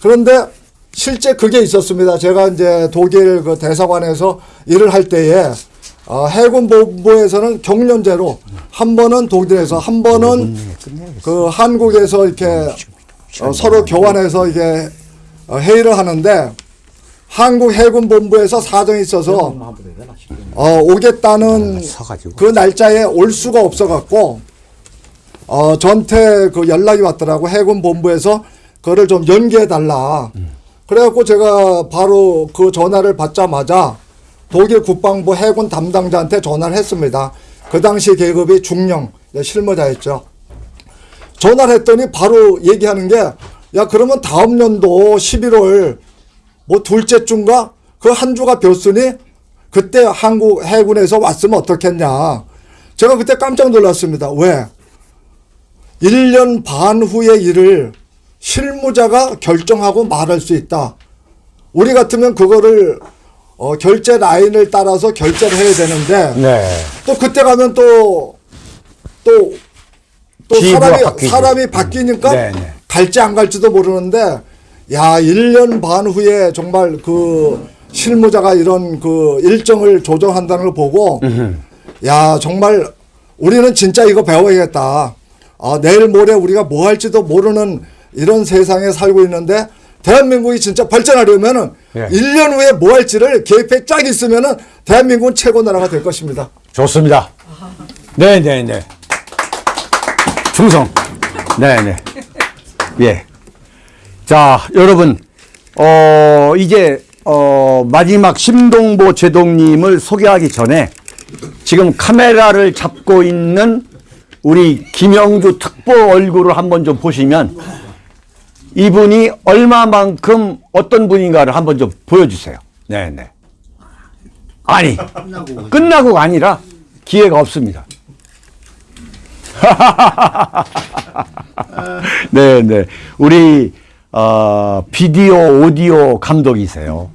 그런데 실제 그게 있었습니다. 제가 이제 독일 그 대사관에서 일을 할 때에 어, 해군 본부에서는 경련제로 한 번은 독일에서 한 번은 그 한국에서 이렇게 어, 서로 교환해서 이게 어, 회의를 하는데 한국 해군 본부에서 사정이 있어서 어, 오겠다는 그 날짜에 올 수가 없어 갖고 어, 저한테 그 연락이 왔더라고 해군 본부에서 그거를 좀 연기해 달라. 그래갖고 제가 바로 그 전화를 받자마자 독일 국방부 해군 담당자한테 전화를 했습니다. 그 당시 계급이 중령 실무자였죠. 전화를 했더니 바로 얘기하는 게 야 그러면 다음 년도 11월 뭐 둘째 주인가 그 한 주가 벼으니 그때 한국 해군에서 왔으면 어떻겠냐. 제가 그때 깜짝 놀랐습니다. 왜? 1년 반 후의 일을 실무자가 결정하고 말할 수 있다. 우리 같으면 그거를 어, 결제 라인을 따라서 결제를 해야 되는데 네. 또 그때 가면 또 또 또 사람이 바뀌고. 사람이 바뀌니까 네, 네. 갈지 안 갈지도 모르는데 야 1년 반 후에 정말 그 실무자가 이런 그 일정을 조정한다는 걸 보고 야 정말 우리는 진짜 이거 배워야겠다. 아, 내일 모레 우리가 뭐 할지도 모르는 이런 세상에 살고 있는데 대한민국이 진짜 발전하려면은 예. 1년 후에 뭐 할지를 계획에 쫙 있으면은 대한민국은 최고 나라가 될 것입니다. 좋습니다. 네, 네, 네. 충성. 네, 네. 예. 자, 여러분, 어, 이제, 어, 마지막 심동보 제동님을 소개하기 전에 지금 카메라를 잡고 있는 우리 김영주 특보 얼굴을 한번 좀 보시면 이분이 얼마만큼 어떤 분인가를 한번 좀 보여주세요. 네, 네. 아니, 끝나고가 아니라 기회가 없습니다. *laughs* 네, 네. 우리 어, 비디오 오디오 감독이세요.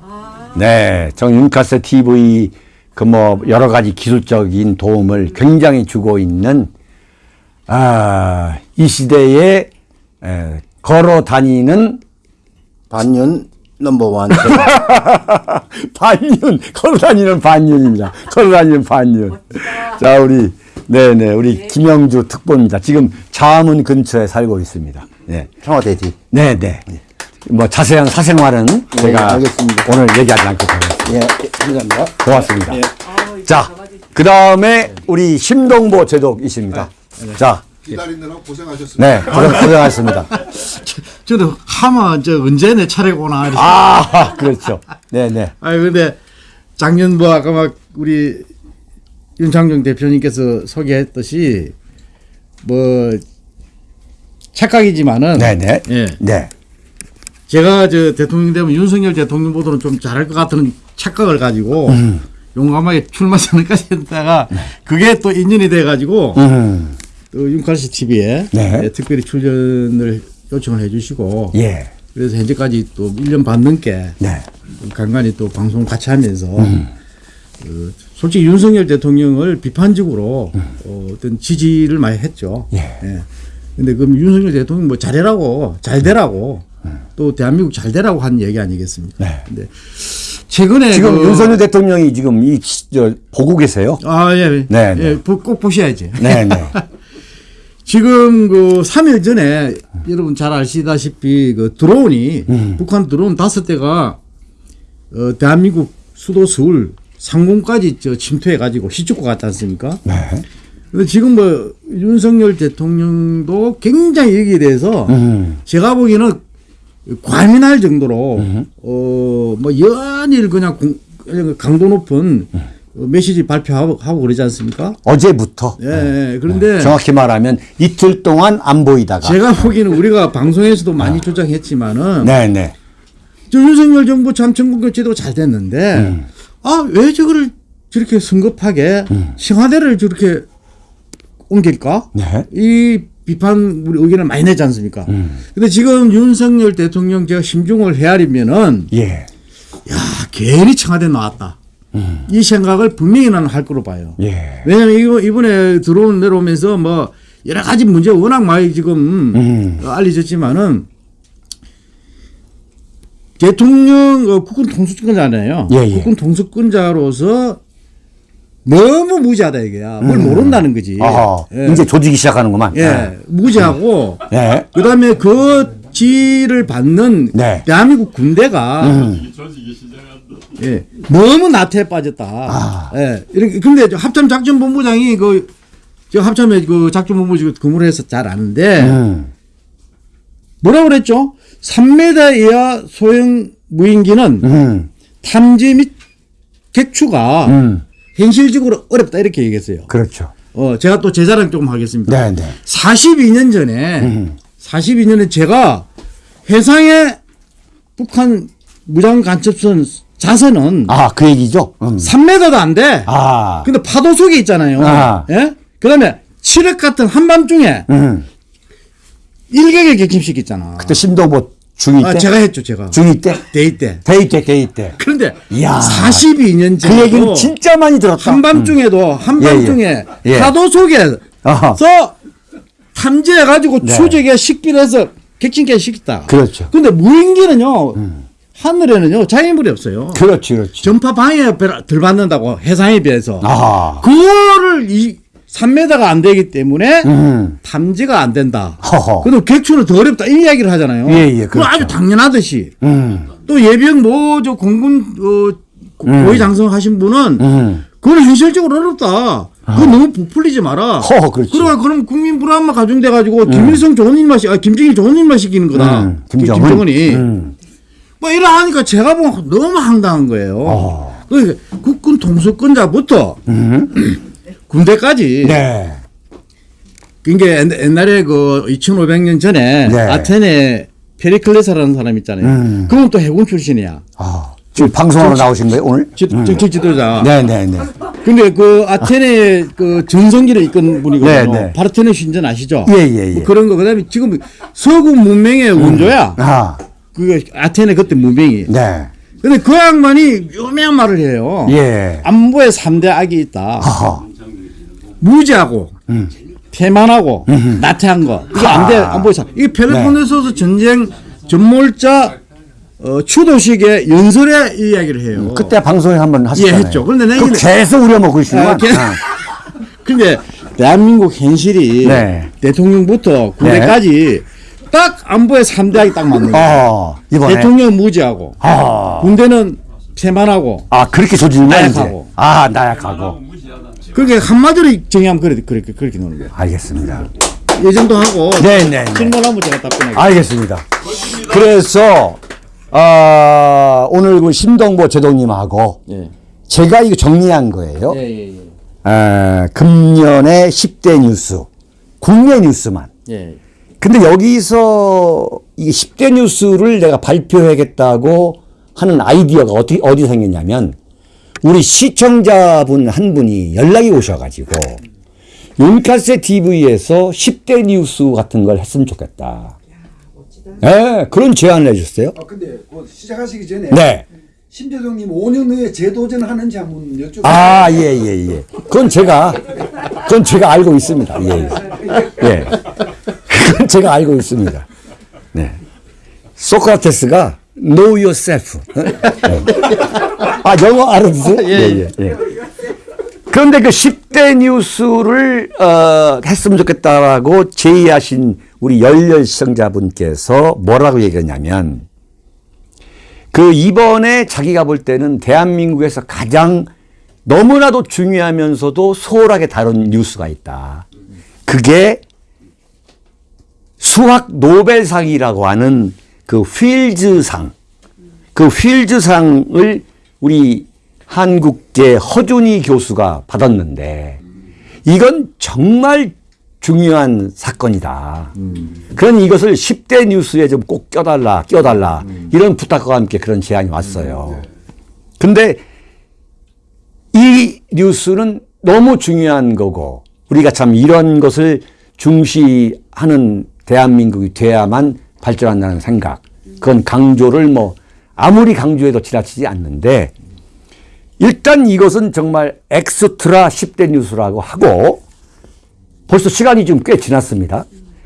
네, 정윤카스 TV 그 뭐 여러 가지 기술적인 도움을 굉장히 주고 있는 아, 이 시대에 에, 걸어 다니는 반년 넘버원. *laughs* 반년 걸어 다니는 반년입니다. 걸어 다니는 반년. 자 우리 네네 우리 김영주 특보입니다. 지금 자문 근처에 살고 있습니다. 네. 청와대지. 네 네. 뭐 자세한 사생활은 제가 알겠습니다. 오늘 얘기하지 않고 가겠습니다. 예, 감사합니다. 고맙습니다. 자, 그 다음에 우리 심동보 제독이십니다. 자, 기다리느라 고생하셨습니다. 네, 고생, 고생하셨습니다. *laughs* 저도 하마 저 언제 내 차례구나. 이렇게. 아, 그렇죠. 네네. 아니 근데 작년 뭐 아까 막 우리 윤창정 대표님께서 소개했듯이 뭐 착각이지만은 네네. 예. 네. 제가 저 대통령 되면 윤석열 대통령보다는 좀 잘할 것 같은 착각을 가지고 음. 용감하게 출마 선언까지 했다가 그게 또 인연이 돼 가지고 음. 또 윤칼씨 TV에 네. 특별히 출연을 요청을 해 주시고 예. 그래서 현재까지 또 1년 반 넘게 네. 간간히 또 방송을 같이 하면서 그 솔직히 윤석열 대통령을 비판적으로 어, 어떤 지지를 많이 했죠. 예. 근데 그럼 윤석열 대통령 뭐 잘해라고 잘 되라고 또 대한민국 잘 되라고 한 얘기 아니겠습니까? 네. 근데 최근에 지금 그- 윤석열 대통령이 지금 이, 시- 저, 보고 계세요? 아 예, 네, 예, 네. 보- 꼭 보셔야지. 네, 네. *laughs* 지금 그 3일 전에 여러분 잘 아시다시피 그 드론이 음. 북한 드론 다섯 대가 어, 대한민국 수도 서울 상공까지 저 침투해 가지고 휘젓고 갔지 않습니까? 네. 근데 지금 뭐 윤석열 대통령도 굉장히 여기에 대해서 음. 제가 보기에는 과민할 정도로 어 뭐 연일 그냥 공- 강도 높은 음. 어, 메시지 발표하고 하고 그러지 않습니까? 어제부터. 예, 예. 그런데 정확히 말하면 이틀 동안 안 보이다가. 제가 보기에는 우리가 방송에서도 많이 조장했지만은 네네. 저 윤석열 정부 참 전국교체도 잘 됐는데 음. 아왜 저거를 저렇게 성급하게 청와대를 저렇게 옮길까? 네. 이 비판 우리 의견을 많이 내지 않습니까? 음. 근데 지금 윤석열 대통령 제가 심중을 헤아리면은 예. 야 괜히 청와대 나왔다. 이 생각을 분명히 나는 할 거로 봐요. 예. 왜냐면 이거 이번에 들어온 내려오면서 뭐 여러 가지 문제 워낙 많이 지금 음. 어, 알려졌지만은 대통령 어, 국군 통수권자잖아요. 예, 예. 국군 통수권자로서 너무 무지하다 이게야. 뭘 모른다는 거지. 아, 예. 이제 조지기 시작하는구만. 예, 무지하고 예. 그다음에 그 지를 받는 네. 대한민국 군대가 음. 예, 너무 나태에 빠졌다. 아. 예, 이렇게 근데 저 합참 작전 본부장이 그저 합참에 그 작전 본부 지금 근무를 해서 잘 아는데 음. 뭐라 그랬죠? 3m 이하 소형 무인기는 음. 탐지 및 객추가 음. 현실적으로 어렵다 이렇게 얘기했어요. 그렇죠. 어, 제가 또 제 자랑 조금 하겠습니다. 네 네. 42년 전에 음. 42년에 제가 해상에 북한 무장 간첩선 자선은 아, 그 얘기죠? 음. 3m도 안 돼. 아. 근데 파도 속에 있잖아요. 아. 예? 그다음에 칠흑 같은 한밤중에 음. 일격에 격침시켰잖아. 그때 심동보 중위 때? 아, 제가 했죠, 제가. 중위 때? 대위 때. 대위 때, 대위 때. 그런데 이야. 42년 전에 그 얘기는 진짜 많이 들었다. 한밤중에도 한밤중에 예, 예. 예. 파도 속에서 아하. 탐지해 가지고 네. 추적해 식별해서 격침까지 시켰다. 그렇죠. 근데 무인기는요. 하늘에는요. 자연물이 없어요. 그렇지, 그렇지. 전파 방해 덜 받는다고 해상에 비해서. 아하. 그거를 이 3m가 안 되기 때문에 음. 탐지가 안 된다. 허허. 그럼 객추는 더 어렵다 이 이야기를 하잖아요. 예, 예, 그렇죠. 아주 당연하듯이 음. 또 예비역 뭐 저 공군 어, 고위 장성하신 분은 음. 그건 현실적으로 어렵다. 그거 너무 부풀리지 마라. 허허, 그렇지. 그러면 그럼 국민 불안만 가중돼 가지고 김일성 좋은 일만 시, 아 김정일 좋은 일만 시키는 거다. 음. 김- 김정은. 김정은이 음. 뭐 이러하니까 제가 보면 너무 황당한 거예요. 어. 그러니까 국군 통수권자부터 군대까지 음. 네. 그게 옛- 옛날에 그 2,500년 전에 네. 아테네 페리클레사라는 사람 있잖아요. 음. 그건 또 해군 출신이야. 아. 지금 방송하러 나오신 거예요 오늘? 지- 정책 지도자. 네네네. 근데 그 아테네 그 전성기를 이끈 분이거든요. 네, 네. 파르테논 신전 아시죠? 예, 예, 예. 뭐 그런 거 그다음에 지금 서구 문명의 원조야. 아, 그 아테네 그때 문명이. 네. 근데 그 양반이 유명한 말을 해요. 예. 안보에 삼대 악이 있다. 허허. 무지하고 음. 태만하고 나태한 거. 이게 안 돼. 안보에 삼. 이게 펠로폰네소스 네. 전쟁 전몰자 어, 추도식의 연설의 이야기를 해요. 그때 방송에 한번 하셨잖아요. 예, 했죠. 그런데 내가 계속 우려먹고 있으면 아, 걔- *laughs* 근데 대한민국 현실이 네. 대통령부터 군대까지 딱 안보의 삼대 악이 딱 맞는 거예요. 어, 이번에. 대통령은 무지하고 아, 군대는 태만하고 아 그렇게 이제. 나약하고. 아, 나약하고. 그렇게 한마디로 정의하면 그렇게 그렇게 그렇게 노는 거예요. 알겠습니다. 예정도 하고 네네네. 질문하면 제가 답변하겠습니다. 알겠습니다. 그래서 아, 오늘 그 심동보 제동님하고 예. 제가 이거 정리한 거예요. 예, 예, 예. 아, 금년의 10대 뉴스, 국내 뉴스만. 예. 근데 여기서 이 10대 뉴스를 내가 발표하겠다고 하는 아이디어가 어디, 어디 생겼냐면 우리 시청자분 한 분이 연락이 오셔가지고 윤카세 TV에서 10대 뉴스 같은 걸 했으면 좋겠다. 네, 그런 제안을 해주셨어요. 아 근데 그 시작하시기 전에 네. 심재동님 5년 후에 재도전하는지 한번 여쭤볼게요. 아, 예, 예, 예. 그건 제가, 그건 제가 알고 있습니다. 예, 예. 예. 그건 제가 알고 있습니다. 네. 소크라테스가 know yourself. 아, 영어 알아두세요? 예, 예, 예. 그런데 그 10대 뉴스를, 어, 했으면 좋겠다라고 제의하신 우리 열렬 시청자분께서 뭐라고 얘기했냐면, 그 이번에 자기가 볼 때는 대한민국에서 가장 너무나도 중요하면서도 소홀하게 다룬 뉴스가 있다. 그게 수학 노벨상이라고 하는 그 필즈상, 그 필즈상을 우리 한국계 허준희 교수가 받았는데 이건 정말 중요한 사건이다. 그러니 이것을 10대 뉴스에 좀 꼭 껴달라, 껴달라. 이런 부탁과 함께 그런 제안이 왔어요. 근데 이 뉴스는 너무 중요한 거고 우리가 참 이런 것을 중시하는 대한민국이 돼야만 발전한다는 생각. 그건 강조를 뭐 아무리 강조해도 지나치지 않는데 일단 이것은 정말 엑스트라 10대 뉴스라고 하고 벌써 시간이 좀 꽤 지났습니다.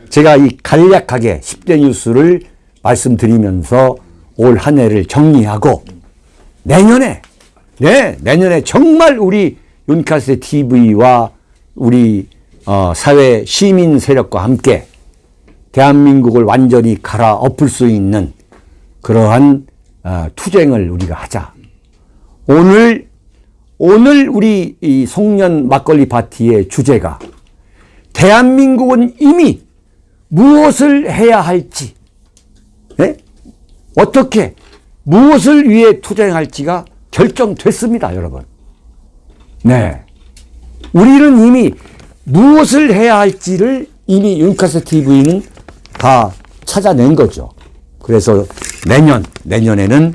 제가 이 간략하게 10대 뉴스를 말씀드리면서 올 한 해를 정리하고 내년에 네 내년에 정말 우리 윤카세 TV와 우리 어, 사회 시민 세력과 함께 대한민국을 완전히 갈아엎을 수 있는 그러한 어, 투쟁을 우리가 하자. 오늘 오늘 우리 이 송년 막걸리 파티의 주제가 대한민국은 이미 무엇을 해야 할지, 네? 어떻게 무엇을 위해 투쟁할지가 결정됐습니다, 여러분. 네, 우리는 이미 무엇을 해야 할지를 이미 윤카세 TV는 다 찾아낸 거죠. 그래서 내년 내년에는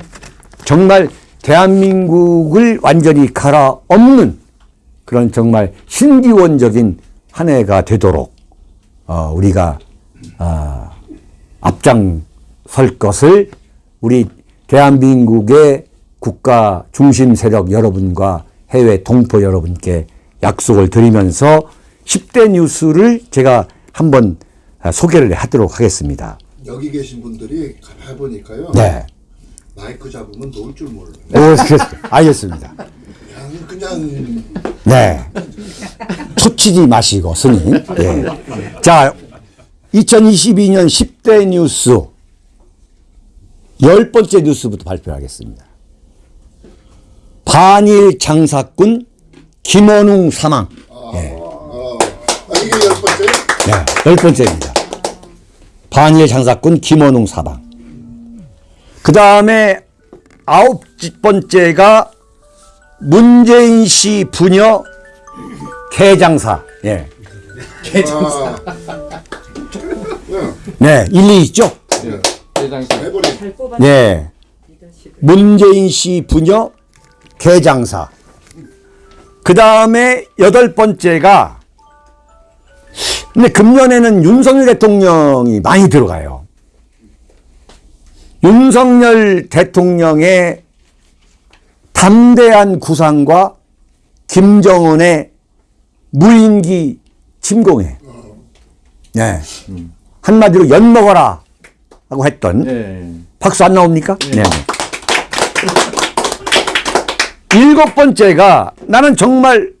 정말 대한민국을 완전히 갈아엎는 그런 정말 신기원적인 한 해가 되도록 어, 우리가 어, 앞장설 것을 우리 대한민국의 국가 중심 세력 여러분과 해외 동포 여러분께 약속을 드리면서 10대 뉴스를 제가 한번 아, 소개를 하도록 하겠습니다. 여기 계신 분들이 가만 보니까요. 네. 마이크 잡으면 놓을 줄 몰라요. 오, 알겠습니다. 그냥 그냥 네. 초치지 마시고, 스님. 예. 자, 2022년 10대 뉴스. 열 번째 뉴스부터 발표하겠습니다. 반일 장사꾼 김원웅 사망. 예. 아, 이게 열 번째. 네, 열 번째입니다. 반일 장사꾼 김원웅 사망. 그 다음에 아홉 번째가 문재인 씨 부녀 개장사. 예. 개장사. 네, 일리 있죠? 해버리. 네. 문재인 씨 부녀 개장사. 그 다음에 여덟 번째가 근데 금년에는 윤석열 대통령이 많이 들어가요. 윤석열 대통령의 담대한 구상과 김정은의 무인기 침공에 네. 한마디로 연 먹어라 하고 했던 네. 박수 안 나옵니까? 네. 일곱 번째가 나는 정말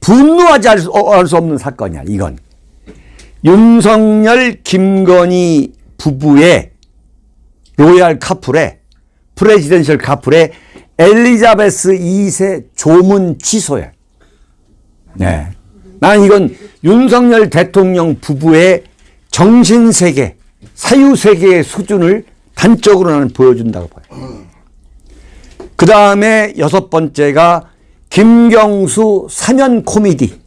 분노하지 않을 수, 어, 없는 사건이야. 이건 윤석열 김건희 부부의 로얄 카풀의 프레지던셜 카풀의 엘리자베스 2세 조문 취소야. 네. 나는 이건 윤석열 대통령 부부의 정신세계, 사유세계의 수준을 단적으로 나는 보여준다고 봐요. 그 다음에 여섯 번째가 김경수 사면 코미디.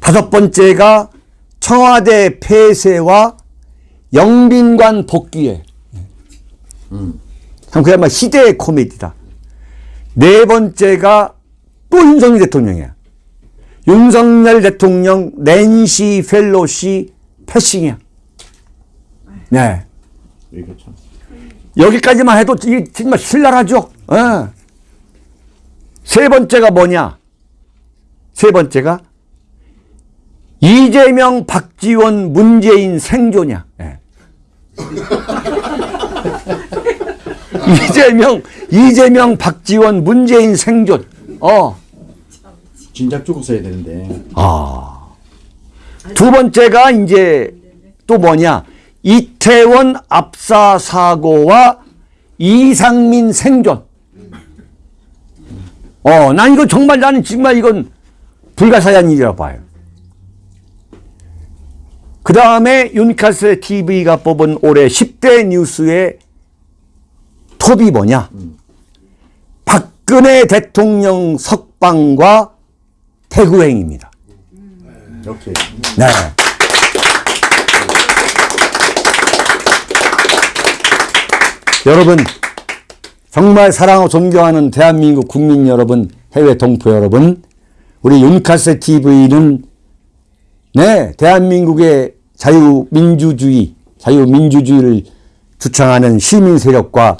다섯 번째가 청와대 폐쇄와 영빈관 복귀에. 참 그야말로 시대의 코미디다. 네 번째가 또 윤석열 대통령이야. 윤석열 대통령 낸시 펠로시 패싱이야. 네. 여기까지만 해도 이게 정말 신랄하죠. 예. 세 번째가 뭐냐? 세 번째가 이재명, 박지원, 문재인 생존이야. 예. *laughs* 이재명, 이재명, 박지원, 문재인 생존. 어. 진작 죽었어야 되는데. 아. 두 번째가 이제 또 뭐냐? 이태원 압사 사고와 이상민 생존. 어, 난 이거 정말 나는 정말 이건 불가사의한 일이라고 봐요. 그 다음에 윤카스 TV가 뽑은 올해 10대 뉴스의 톱이 뭐냐? 박근혜 대통령 석방과 태구행입니다. 이렇게. 네. 여러분, 정말 사랑하고 존경하는 대한민국 국민 여러분, 해외 동포 여러분, 우리 윤카세 TV는 네, 대한민국의 자유민주주의, 자유민주주의를 주창하는 시민 세력과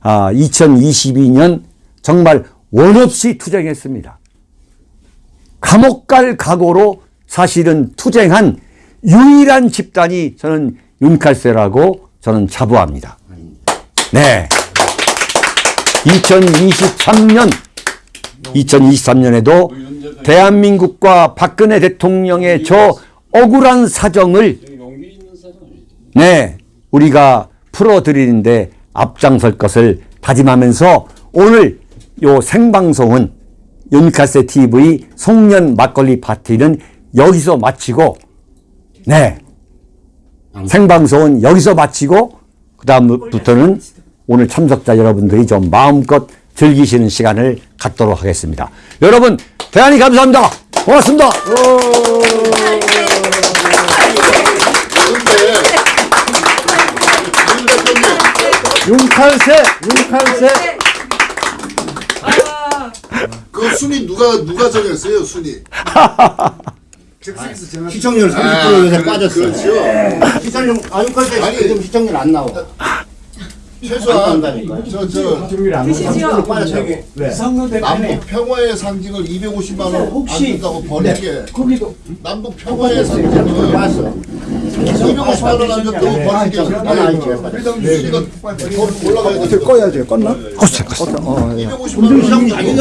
아, 2022년 정말 원없이 투쟁했습니다. 감옥 갈 각오로 사실은 투쟁한 유일한 집단이 저는 윤칼세라고 저는 자부합니다. 네. 2023년, 2023년에도 대한민국과 박근혜 대통령의 저 억울한 사정을 네, 우리가 풀어드리는데 앞장설 것을 다짐하면서 오늘 요 생방송은 윤카세 TV 송년 막걸리 파티는 여기서 마치고 네. 생방송은 여기서 마치고 그 다음부터는 오늘 참석자 여러분들이 좀 마음껏 즐기시는 시간을 갖도록 하겠습니다. 여러분 대단히 감사합니다. 고맙습니다. 윤칼세, 윤칼세. 그 순위 누가 누가 정했어요 순위? 시청률 30% 아, 그- 빠졌어. 그렇죠. 시청률 때 지금 시청률 안 나와. 최소한. 저저 시청률이 안 나와. 30% 빠졌다고. 왜? 남북 평화의 상징을 250만 원안 혹시- 준다고 버린 게 거기도 남북 평화의 상징을 봤어. 250만 원안 준다고 버린 게 아니, 우리가 더 올라가야 돼. 꺼야죠. 껐나? 껐어요, 껐어요. 250만 원